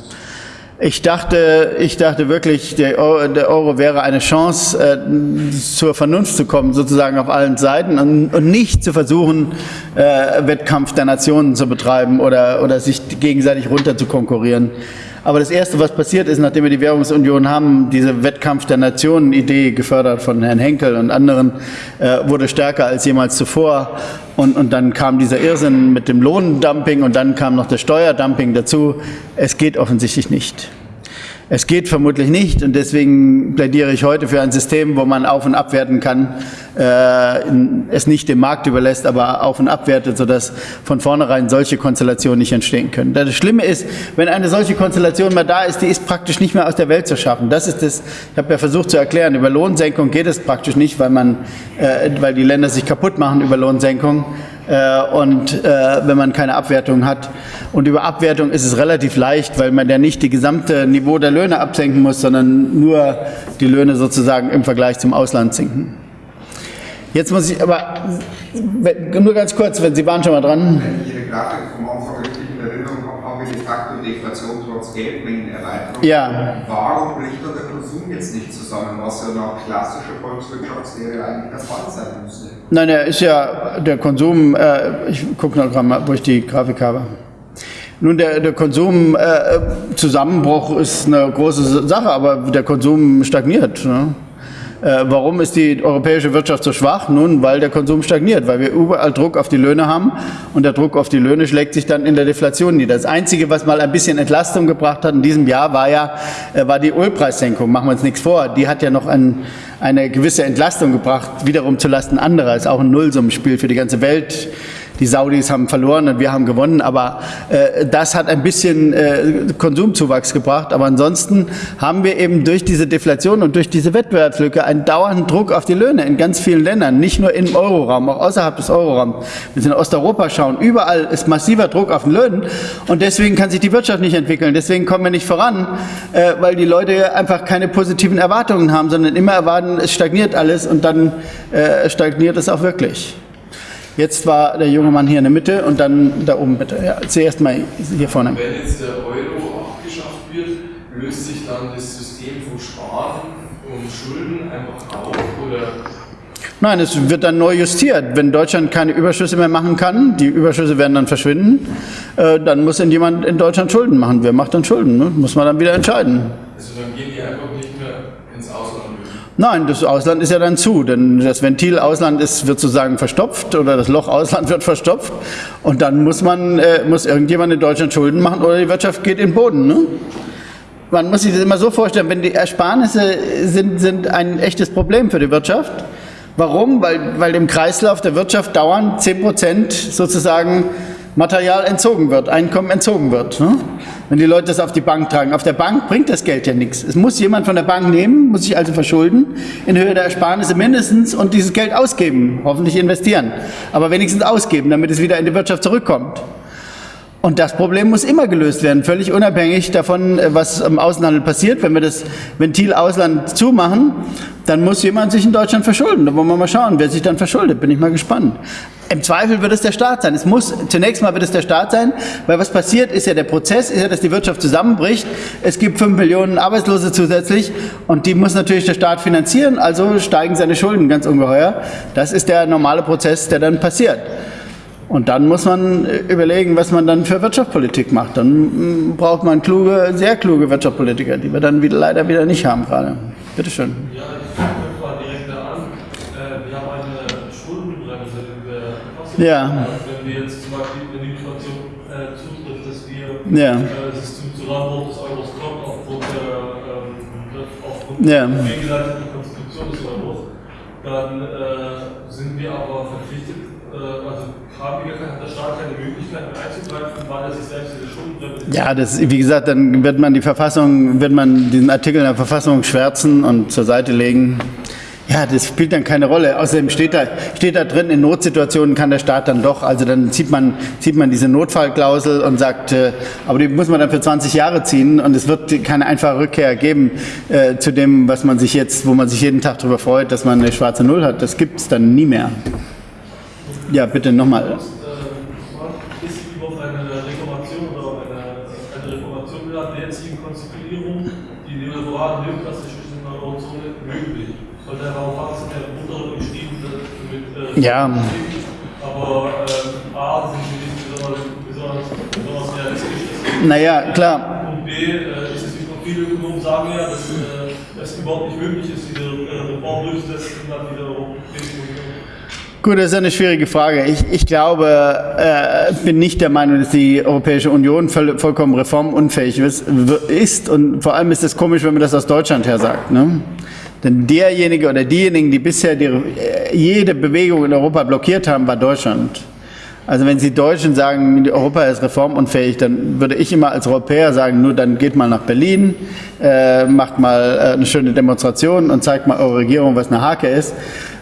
ich dachte, ich dachte wirklich, der Euro, der Euro wäre eine Chance, äh, zur Vernunft zu kommen, sozusagen auf allen Seiten und, und nicht zu versuchen, äh, Wettkampf der Nationen zu betreiben oder, oder sich gegenseitig runter zu konkurrieren. Aber das Erste, was passiert ist, nachdem wir die Währungsunion haben, diese Wettkampf der Nationen-Idee, gefördert von Herrn Henkel und anderen, äh, wurde stärker als jemals zuvor. Und, und dann kam dieser Irrsinn mit dem Lohndumping und dann kam noch das Steuerdumping dazu. Es geht offensichtlich nicht. Es geht vermutlich nicht und deswegen plädiere ich heute für ein System, wo man auf- und abwerten kann, äh, es nicht dem Markt überlässt, aber auf- und abwertet, sodass von vornherein solche Konstellationen nicht entstehen können. Das Schlimme ist, wenn eine solche Konstellation mal da ist, die ist praktisch nicht mehr aus der Welt zu schaffen. Das ist das, ich habe ja versucht zu erklären, über Lohnsenkung geht es praktisch nicht, weil, man, äh, weil die Länder sich kaputt machen über Lohnsenkung und äh, wenn man keine Abwertung hat. Und über Abwertung ist es relativ leicht, weil man ja nicht die gesamte Niveau der Löhne absenken muss, sondern nur die Löhne sozusagen im Vergleich zum Ausland sinken. Jetzt muss ich aber nur ganz kurz, wenn Sie waren schon mal dran. Wenn ich Ihre Grafik vom Anfang richtig in Erinnerung habe, haben wir de facto Deflation trotz Geldmengenerweiterung. Ja. Warum bricht der Konsum jetzt nicht zusammen, was ja nach klassischer Volkswirtschaftslehre eigentlich der Fall sein müsste? Nein, er ist ja der Konsum, äh, ich gucke noch gerade mal, wo ich die Grafik habe. Nun, der, der Konsumzusammenbruch äh, ist eine große Sache, aber der Konsum stagniert. Ne? Äh, warum ist die europäische Wirtschaft so schwach? Nun, weil der Konsum stagniert, weil wir überall Druck auf die Löhne haben und der Druck auf die Löhne schlägt sich dann in der Deflation nieder. Das Einzige, was mal ein bisschen Entlastung gebracht hat in diesem Jahr, war ja äh, war die Ölpreissenkung. Machen wir uns nichts vor. Die hat ja noch ein, eine gewisse Entlastung gebracht, wiederum zulasten anderer. Ist auch ein Nullsummenspiel für die ganze Welt die Saudis haben verloren und wir haben gewonnen, aber äh, das hat ein bisschen äh, Konsumzuwachs gebracht. Aber ansonsten haben wir eben durch diese Deflation und durch diese Wettbewerbslücke einen dauernden Druck auf die Löhne in ganz vielen Ländern, nicht nur im Euroraum, auch außerhalb des Euroraums. Wenn Sie in Osteuropa schauen, überall ist massiver Druck auf den Löhnen und deswegen kann sich die Wirtschaft nicht entwickeln. Deswegen kommen wir nicht voran, äh, weil die Leute einfach keine positiven Erwartungen haben, sondern immer erwarten, es stagniert alles und dann äh, stagniert es auch wirklich. Jetzt war der junge Mann hier in der Mitte und dann da oben bitte. Ja, zuerst mal hier vorne. Wenn jetzt der Euro abgeschafft wird, löst sich dann das System vom Sparen und Schulden einfach auf oder Nein, es wird dann neu justiert. Wenn Deutschland keine Überschüsse mehr machen kann, die Überschüsse werden dann verschwinden, äh, dann muss jemand in Deutschland Schulden machen. Wer macht dann Schulden? Ne? Muss man dann wieder entscheiden. also dann gehen die einfach nicht mehr ins Ausland. Nein, das Ausland ist ja dann zu, denn das Ventil Ausland ist, wird sozusagen verstopft oder das Loch Ausland wird verstopft und dann muss man, äh, muss irgendjemand in Deutschland Schulden machen oder die Wirtschaft geht in den Boden. Ne? Man muss sich das immer so vorstellen, wenn die Ersparnisse sind, sind ein echtes Problem für die Wirtschaft. Warum? Weil, weil dem Kreislauf der Wirtschaft dauernd 10 Prozent sozusagen Material entzogen wird, Einkommen entzogen wird. Ne? Wenn die Leute das auf die Bank tragen. Auf der Bank bringt das Geld ja nichts. Es muss jemand von der Bank nehmen, muss sich also verschulden, in Höhe der Ersparnisse mindestens und dieses Geld ausgeben, hoffentlich investieren. Aber wenigstens ausgeben, damit es wieder in die Wirtschaft zurückkommt. Und das Problem muss immer gelöst werden, völlig unabhängig davon, was im Außenhandel passiert. Wenn wir das Ventil Ausland zumachen, dann muss jemand sich in Deutschland verschulden. Da wollen wir mal schauen, wer sich dann verschuldet. Bin ich mal gespannt. Im Zweifel wird es der Staat sein. Es muss, zunächst mal wird es der Staat sein, weil was passiert ist ja, der Prozess ist ja, dass die Wirtschaft zusammenbricht. Es gibt fünf Millionen Arbeitslose zusätzlich und die muss natürlich der Staat finanzieren, also steigen seine Schulden ganz ungeheuer. Das ist der normale Prozess, der dann passiert. Und dann muss man überlegen, was man dann für Wirtschaftspolitik macht. Dann mm, braucht man kluge, sehr kluge Wirtschaftspolitiker, die wir dann wieder, leider wieder nicht haben gerade. Bitte schön. Ja, ich fange mal direkt da an. Äh, wir haben eine Schuldenbremse in der Verfassung. Ja. Wenn wir jetzt zum Beispiel, wenn die Inflation äh, zutrifft, dass wir Ja. äh, es zum Zusammenbruch des Euros kommt aufgrund der, ähm, aufgrund Ja. der Konstitution des Euros, dann äh, sind wir aber verpflichtet, Ja, das, wie gesagt, dann wird man die Verfassung, wird man diesen Artikel in der Verfassung schwärzen und zur Seite legen. Ja, das spielt dann keine Rolle. Außerdem steht da, steht da drin, in Notsituationen kann der Staat dann doch, also dann zieht man, zieht man diese Notfallklausel und sagt, äh, aber die muss man dann für 20 Jahre ziehen und es wird keine einfache Rückkehr geben äh, zu dem, was man sich jetzt, wo man sich jeden Tag darüber freut, dass man eine schwarze Null hat. Das gibt es dann nie mehr. Ja, bitte nochmal. äh, ist über auf eine Reformation oder eine, eine Reformation der jetzigen Konstituierung die neoliberalen neoklassischen Eurozone möglich. Der Raum hat es ja runter geschrieben mit äh, Ja. aber ähm, A sind sie nicht besonders, besonders, besonders realistisch. Naja, klar. Und B äh, ist es nicht noch viele Ökonomen sagen ja, dass äh, es überhaupt nicht möglich ist, diese Reform durchzusetzen dann wieder Europäische Union. Gut, das ist eine schwierige Frage. Ich, ich glaube, äh, bin nicht der Meinung, dass die Europäische Union voll, vollkommen reformunfähig ist, ist. Und vor allem ist es komisch, wenn man das aus Deutschland her sagt. Ne? Denn derjenige oder diejenigen, die bisher die, äh, jede Bewegung in Europa blockiert haben, war Deutschland. Also wenn Sie Deutschen sagen, Europa ist reformunfähig, dann würde ich immer als Europäer sagen, nur dann geht mal nach Berlin, äh, macht mal äh, eine schöne Demonstration und zeigt mal eure Regierung, was eine Hake ist.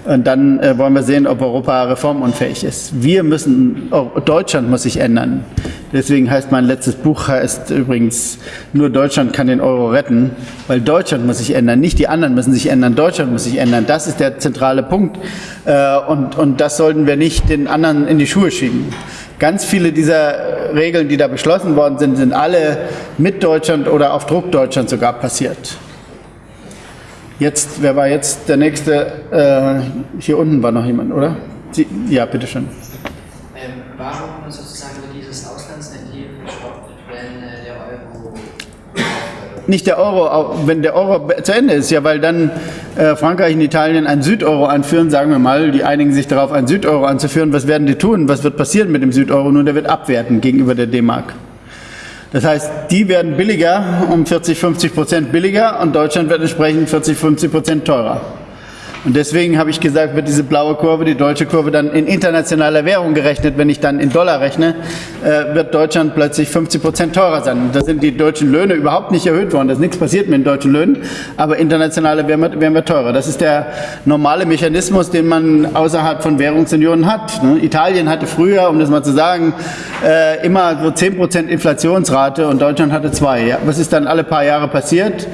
Und dann äh, wollen wir sehen, ob Europa reformunfähig ist. Wir müssen, oh, Deutschland muss sich ändern. Deswegen heißt mein letztes Buch heißt übrigens, nur Deutschland kann den Euro retten, weil Deutschland muss sich ändern, nicht die anderen müssen sich ändern, Deutschland muss sich ändern. Das ist der zentrale Punkt. Äh, und, und das sollten wir nicht den anderen in die Schuhe schieben. Ganz viele dieser Regeln, die da beschlossen worden sind, sind alle mit Deutschland oder auf Druck Deutschland sogar passiert. Jetzt, wer war jetzt der nächste? Äh, hier unten war noch jemand, oder? Sie, ja, bitteschön. Ähm, warum sozusagen wird dieses Auslandsventil gestoppt, wenn äh, der Euro Nicht der Euro, wenn der Euro zu Ende ist, ja, weil dann äh, Frankreich und Italien einen Südeuro anführen, sagen wir mal, die einigen sich darauf, einen Südeuro anzuführen. Was werden die tun? Was wird passieren mit dem Südeuro? Nun, der wird abwerten gegenüber der D-Mark. Das heißt, die werden billiger, um 40, 50 Prozent billiger und Deutschland wird entsprechend 40, 50 Prozent teurer. Und deswegen habe ich gesagt, wird diese blaue Kurve, die deutsche Kurve, dann in internationaler Währung gerechnet. Wenn ich dann in Dollar rechne, äh, wird Deutschland plötzlich 50 Prozent teurer sein. Da sind die deutschen Löhne überhaupt nicht erhöht worden. Da ist nichts passiert mit den deutschen Löhnen, aber internationale wir, wären wir teurer. Das ist der normale Mechanismus, den man außerhalb von Währungsunionen hat. Ne? Italien hatte früher, um das mal zu sagen, äh, immer so 10 Prozent Inflationsrate und Deutschland hatte zwei. Ja? Was ist dann alle paar Jahre passiert?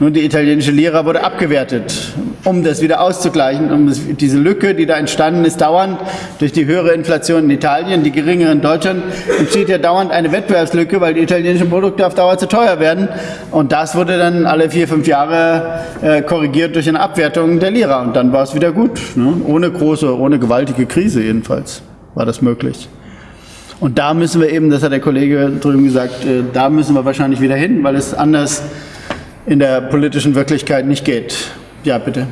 Nun, die italienische Lira wurde abgewertet, um das wieder auszugleichen, um diese Lücke, die da entstanden ist, dauernd durch die höhere Inflation in Italien, die geringere in Deutschland, entsteht ja dauernd eine Wettbewerbslücke, weil die italienischen Produkte auf Dauer zu teuer werden. Und das wurde dann alle vier, fünf Jahre äh, korrigiert durch eine Abwertung der Lira. Und dann war es wieder gut, ne? ohne große, ohne gewaltige Krise jedenfalls war das möglich. Und da müssen wir eben, das hat der Kollege drüben gesagt, äh, da müssen wir wahrscheinlich wieder hin, weil es anders in der politischen Wirklichkeit nicht geht. Ja, bitte.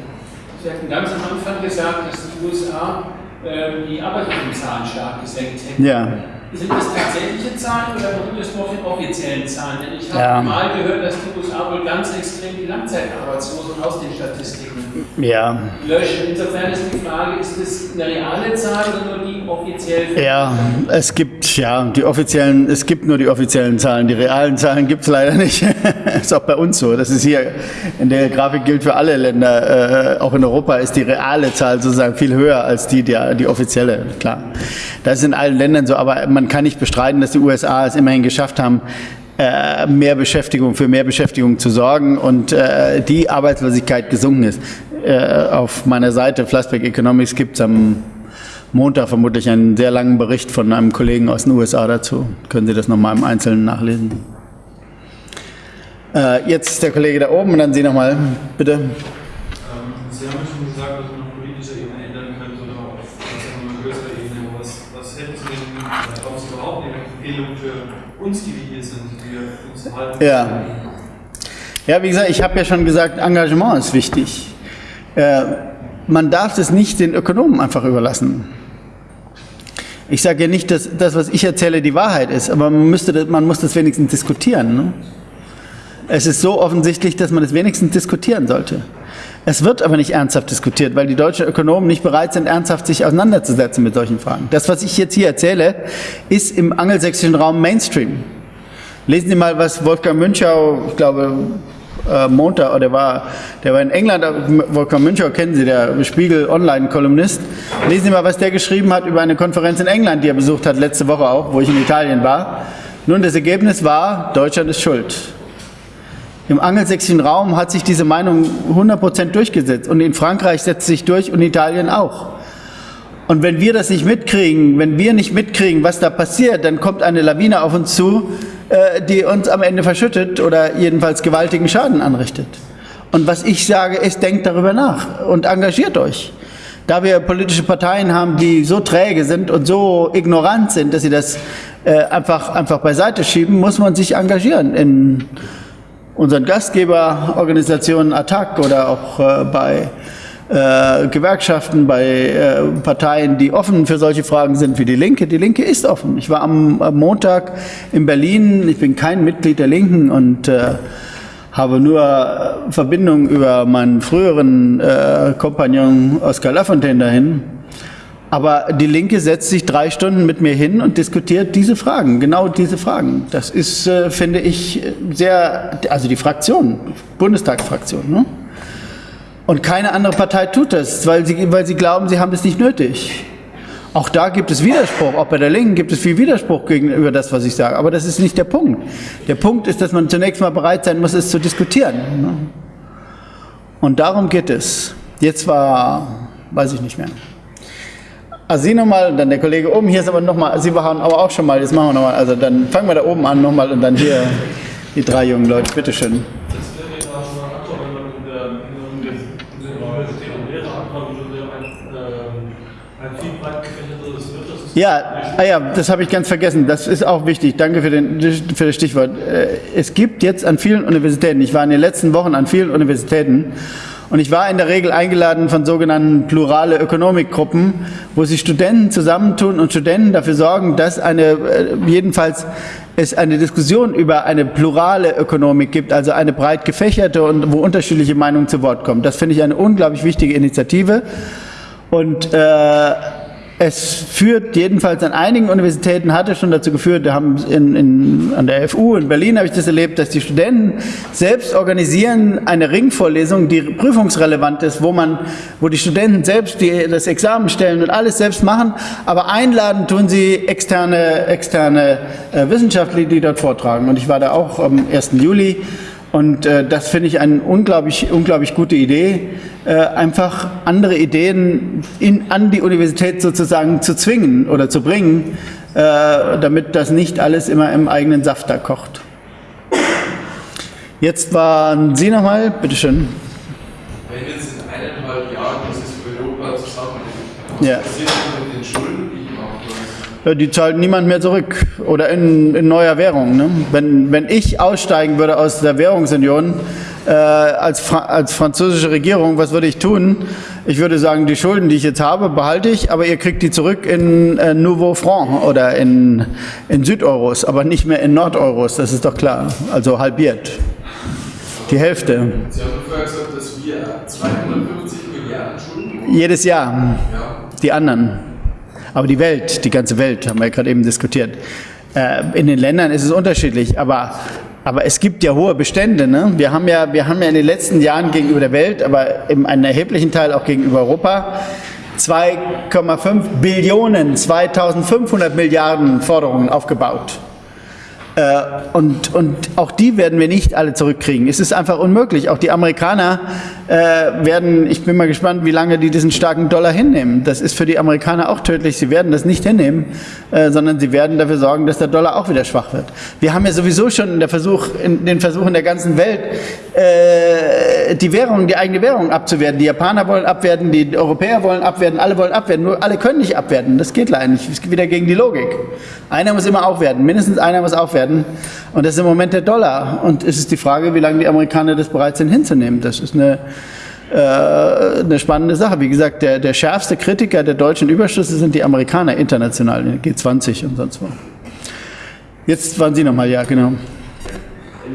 Sie hatten ganz am Anfang gesagt, dass die USA äh, die Arbeitslosenzahlen stark gesenkt hätten. Ja. Sind das tatsächliche Zahlen oder beruht das nur auf den offiziellen Zahlen? Denn ich habe Ja. mal gehört, dass die USA wohl ganz extrem die Langzeitarbeitslosen aus den Statistiken Ja, löschen. Insofern ist die Frage, ist das eine reale Zahl oder nur die offiziell? ja, es gibt ja die offiziellen, es gibt nur die offiziellen Zahlen, die realen Zahlen gibt es leider nicht. ist auch bei uns so. Das ist hier in der Grafik gilt für alle Länder, äh, auch in Europa ist die reale Zahl sozusagen viel höher als die die, die offizielle. Klar, das ist in allen Ländern so, aber man kann nicht bestreiten, dass die USA es immerhin geschafft haben, äh, mehr Beschäftigung, für mehr Beschäftigung zu sorgen und äh, die Arbeitslosigkeit gesunken ist. Äh, auf meiner Seite Flassbeck Economics gibt es am Montag vermutlich einen sehr langen Bericht von einem Kollegen aus den USA dazu. Können Sie das nochmal im Einzelnen nachlesen. Jetzt der Kollege da oben und dann Sie nochmal, bitte. Ähm, Sie haben ja schon gesagt, dass man auf politischer Ebene ändern könnte oder auf was auch immer größerer Ebene. Aber Was, was hätten Sie denn, äh, glauben Sie überhaupt eine Empfehlung für uns, die wir hier sind, die wir uns halten? Ja. Ja, wie gesagt, ich habe ja schon gesagt, Engagement ist wichtig. Äh, man darf das nicht den Ökonomen einfach überlassen. Ich sage ja nicht, dass das, was ich erzähle, die Wahrheit ist, aber man, müsste das, man muss das wenigstens diskutieren. Ne? Es ist so offensichtlich, dass man es wenigstens diskutieren sollte. Es wird aber nicht ernsthaft diskutiert, weil die deutschen Ökonomen nicht bereit sind, ernsthaft sich auseinanderzusetzen mit solchen Fragen. Das, was ich jetzt hier erzähle, ist im angelsächsischen Raum Mainstream. Lesen Sie mal, was Wolfgang Münchau, ich glaube, äh, Montag, oder der war, der war in England, Wolfgang Münchau kennen Sie, der Spiegel-Online-Kolumnist. Lesen Sie mal, was der geschrieben hat über eine Konferenz in England, die er besucht hat, letzte Woche auch, wo ich in Italien war. Nun, das Ergebnis war, Deutschland ist schuld. Im angelsächsischen Raum hat sich diese Meinung 100% durchgesetzt und in Frankreich setzt sich durch und in Italien auch. Und wenn wir das nicht mitkriegen, wenn wir nicht mitkriegen, was da passiert, dann kommt eine Lawine auf uns zu, äh, die uns am Ende verschüttet oder jedenfalls gewaltigen Schaden anrichtet. Und was ich sage, ist, denkt darüber nach und engagiert euch. Da wir politische Parteien haben, die so träge sind und so ignorant sind, dass sie das äh, einfach, einfach beiseite schieben, muss man sich engagieren in unseren Gastgeberorganisationen ATTAC oder auch äh, bei äh, Gewerkschaften, bei äh, Parteien, die offen für solche Fragen sind wie die Linke. Die Linke ist offen. Ich war am, am Montag in Berlin, ich bin kein Mitglied der Linken und äh, habe nur äh, Verbindung über meinen früheren äh, Kompagnon Oskar Lafontaine dahin. Aber die Linke setzt sich drei Stunden mit mir hin und diskutiert diese Fragen, genau diese Fragen. Das ist, äh, finde ich, sehr, also die Fraktion, Bundestagsfraktion. Ne? Und keine andere Partei tut das, weil sie, weil sie glauben, sie haben es nicht nötig. Auch da gibt es Widerspruch, auch bei der Linken gibt es viel Widerspruch gegenüber das, was ich sage. Aber das ist nicht der Punkt. Der Punkt ist, dass man zunächst mal bereit sein muss, es zu diskutieren. Ne? Und darum geht es. Jetzt war, weiß ich nicht mehr. Also Sie nochmal, dann der Kollege oben, hier ist aber nochmal, Sie waren aber auch schon mal, jetzt machen wir nochmal, also dann fangen wir da oben an nochmal und dann hier die drei jungen Leute, bitteschön. Ja, ah ja, das habe ich ganz vergessen. Das ist auch wichtig. Danke für, den, für das Stichwort. Äh, Es gibt jetzt an vielen Universitäten, ich war in den letzten Wochen an vielen Universitäten und ich war in der Regel eingeladen von sogenannten plurale Ökonomikgruppen, wo sich Studenten zusammentun und Studenten dafür sorgen, dass eine, äh, jedenfalls es eine Diskussion über eine plurale Ökonomik gibt, also eine breit gefächerte und wo unterschiedliche Meinungen zu Wort kommen. Das finde ich eine unglaublich wichtige Initiative. Und äh, es führt jedenfalls an einigen Universitäten, hat es schon dazu geführt, da haben in, in, an der FU in Berlin habe ich das erlebt, dass die Studenten selbst organisieren eine Ringvorlesung, die prüfungsrelevant ist, wo man, wo die Studenten selbst die, das Examen stellen und alles selbst machen, aber einladen tun sie externe, externe äh, Wissenschaftler, die dort vortragen. Und ich war da auch am 1. Juli und äh, das finde ich eine unglaublich, unglaublich gute Idee, äh, einfach andere Ideen in, an die Universität sozusagen zu zwingen oder zu bringen, äh, damit das nicht alles immer im eigenen Saft da kocht. Jetzt waren Sie nochmal, bitteschön. Wenn jetzt in eineinhalb Jahren dieses Europa zusammenbricht, Ja. passiert denn mit den Schulden, die ich mache? Ja, Die zahlt niemand mehr zurück oder in, in neuer Währung. Ne? Wenn, wenn ich aussteigen würde aus der Währungsunion äh, als, Fra als französische Regierung, was würde ich tun? Ich würde sagen, die Schulden, die ich jetzt habe, behalte ich, aber ihr kriegt die zurück in äh, Nouveau Franc oder in, in Südeuros, aber nicht mehr in Nordeuros, das ist doch klar. Also halbiert. Die Hälfte. Sie haben gesagt, dass wir 250 Milliarden Schulden. Jedes Jahr. Ja. Die anderen. Aber die Welt, die ganze Welt, haben wir ja gerade eben diskutiert. Äh, in den Ländern ist es unterschiedlich, aber, aber es gibt ja hohe Bestände. Ne? Wir, haben ja, wir haben ja in den letzten Jahren gegenüber der Welt, aber in einem erheblichen Teil auch gegenüber Europa, 2,5 Billionen, 2500 Milliarden Forderungen aufgebaut. Äh, und, und auch die werden wir nicht alle zurückkriegen. Es ist einfach unmöglich. Auch die Amerikaner äh, werden, ich bin mal gespannt, wie lange die diesen starken Dollar hinnehmen. Das ist für die Amerikaner auch tödlich. Sie werden das nicht hinnehmen, äh, sondern sie werden dafür sorgen, dass der Dollar auch wieder schwach wird. Wir haben ja sowieso schon der Versuch, in den Versuchen der ganzen Welt, äh, die Währung, die eigene Währung abzuwerten. Die Japaner wollen abwerten, die Europäer wollen abwerten, alle wollen abwerten. Nur alle können nicht abwerten. Das geht leider nicht. Es geht wieder gegen die Logik. Einer muss immer aufwerten. Mindestens einer muss aufwerten. Und das ist im Moment der Dollar. Und es ist die Frage, wie lange die Amerikaner das bereit sind hinzunehmen. Das ist eine, äh, eine spannende Sache. Wie gesagt, der, der schärfste Kritiker der deutschen Überschüsse sind die Amerikaner international, in der G20 und sonst wo. Jetzt waren Sie nochmal, ja, genau.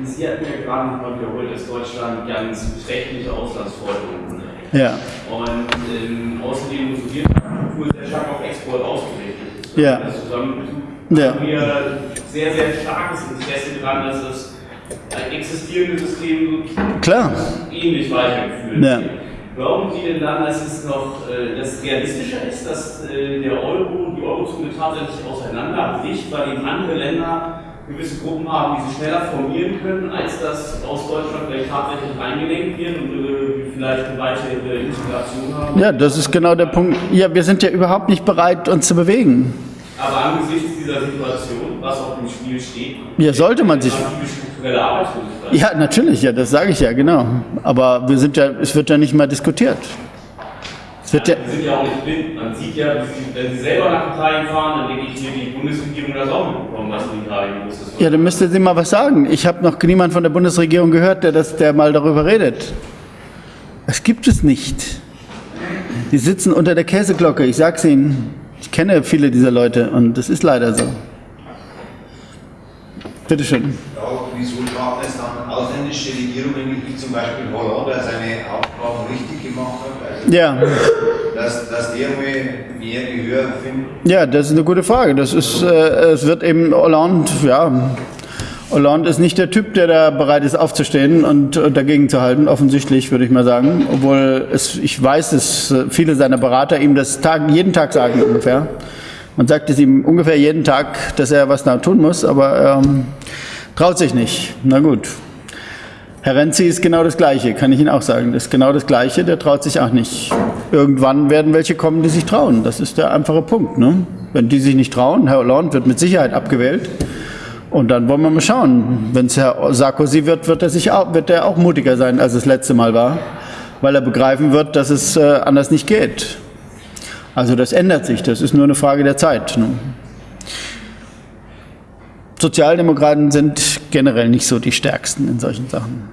Sie hatten ja gerade nochmal wiederholt, dass Deutschland ganz beträchtliche Auslandsforderungen hat. Ja, Und ähm, außerdem unsere Wirtschaftsstruktur sehr stark auf Export ausgerichtet ist. Ja. Das zusammen Ja. haben wir sehr, sehr starkes Interesse daran, dass das ein existierendes System klar. ähnlich weitergeführt Ja. Glauben Sie denn dann, dass es noch äh, dass realistischer ist, dass äh, der Euro, die Eurozone tatsächlich auseinanderbricht, weil eben andere Länder gewisse Gruppen haben, die sie schneller formieren können, als das aus Deutschland vielleicht tatsächlich eingelenkt wird und äh, vielleicht eine weitere Integration haben? Ja, das ist genau der Punkt. Ja, wir sind ja überhaupt nicht bereit, uns zu bewegen. Aber angesichts dieser Situation, was auf dem Spiel steht, Ja, sollte man sich- strukturelle Arbeitslosigkeit. Ja, natürlich, ja, das sage ich ja, genau. Aber wir sind ja, es wird ja nicht mal diskutiert. Es wird ja, die sind ja auch nicht blind. Man sieht ja, wenn sie selber nach Italien fahren, dann denke ich mir, die Bundesregierung das auch mitbekommen, was in Italien los ist. ja, dann müsste sie mal was sagen. Ich habe noch niemand von der Bundesregierung gehört, der, das, der mal darüber redet. Das gibt es nicht. Die sitzen unter der Käseglocke, ich sag's Ihnen. Ich kenne viele dieser Leute und das ist leider so. Bitte schön. Ja, wieso tragen es dann ausländische Regierungen, wie zum Beispiel Holland, der seine Aufgaben richtig gemacht hat? Also, Ja, dass, dass der mehr Gehör findet. ja, das ist eine gute Frage. Das ist, äh, es wird eben Hollande, ja, Hollande ist nicht der Typ, der da bereit ist aufzustehen und dagegen zu halten, offensichtlich, würde ich mal sagen. Obwohl es, ich weiß, dass äh, viele seiner Berater ihm das Tag, jeden Tag sagen ungefähr. Man sagt es ihm ungefähr jeden Tag, dass er was da tun muss, aber ähm, traut sich nicht. Na gut. Herr Renzi ist genau das Gleiche, kann ich Ihnen auch sagen. Das ist genau das Gleiche, der traut sich auch nicht. Irgendwann werden welche kommen, die sich trauen. Das ist der einfache Punkt. Ne? Wenn die sich nicht trauen, Herr Hollande wird mit Sicherheit abgewählt. Und dann wollen wir mal schauen. Wenn es Herr Sarkozy wird, wird er, sich auch, wird er auch mutiger sein, als es letzte Mal war, weil er begreifen wird, dass es äh, anders nicht geht. Also das ändert sich, das ist nur eine Frage der Zeit. Ne? Sozialdemokraten sind generell nicht so die stärksten in solchen Sachen.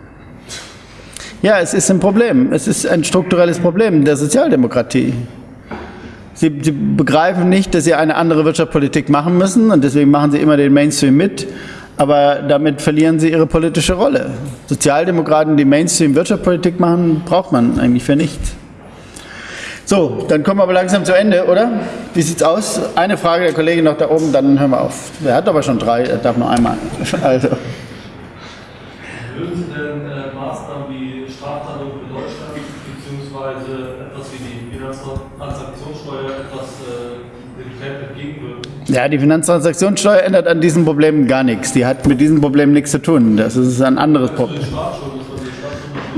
Ja, es ist ein Problem. Es ist ein strukturelles Problem der Sozialdemokratie. Sie, sie begreifen nicht, dass sie eine andere Wirtschaftspolitik machen müssen und deswegen machen sie immer den Mainstream mit, aber damit verlieren sie ihre politische Rolle. Sozialdemokraten, die Mainstream-Wirtschaftspolitik machen, braucht man eigentlich für nichts. So, dann kommen wir aber langsam zu Ende, oder? Wie sieht's aus? Eine Frage der Kollegin noch da oben, dann hören wir auf. Er hat aber schon drei, er darf nur einmal. Also. Würden Sie denn äh, Maßnahmen wie Strafzahlungen für Deutschland beziehungsweise etwas wie die Finanztransaktionssteuer etwas äh, dem Trend entgegenwirken? Ja, die Finanztransaktionssteuer ändert an diesen Problemen gar nichts. Die hat mit diesen Problemen nichts zu tun. Das ist ein anderes Problem. die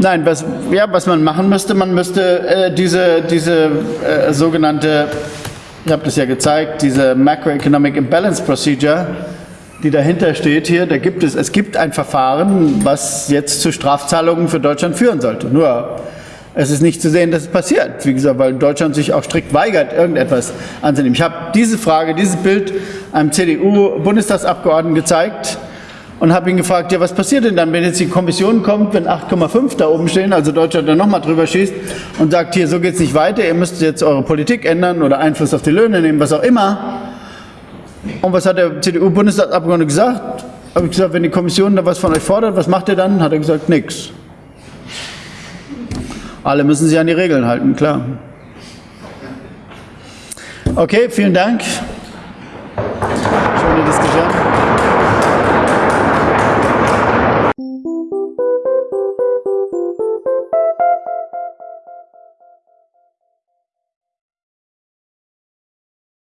Nein, was, ja, was man machen müsste, man müsste äh, diese, diese äh, sogenannte, ich habe das ja gezeigt, diese Macroeconomic Imbalance Procedure, die dahinter steht hier, da gibt es, es gibt ein Verfahren, was jetzt zu Strafzahlungen für Deutschland führen sollte. Nur, es ist nicht zu sehen, dass es passiert. Wie gesagt, weil Deutschland sich auch strikt weigert, irgendetwas anzunehmen. Ich habe diese Frage, dieses Bild einem CDU-Bundestagsabgeordneten gezeigt und habe ihn gefragt, ja, was passiert denn dann, wenn jetzt die Kommission kommt, wenn 8,5 da oben stehen, also Deutschland dann nochmal drüber schießt und sagt, hier, so geht es nicht weiter, ihr müsst jetzt eure Politik ändern oder Einfluss auf die Löhne nehmen, was auch immer. Und was hat der CDU-Bundestagsabgeordnete gesagt? Habe ich gesagt, wenn die Kommission da was von euch fordert, was macht ihr dann? Hat er gesagt, nix. Alle müssen sich an die Regeln halten, klar. Okay, vielen Dank. Schöne Diskussion.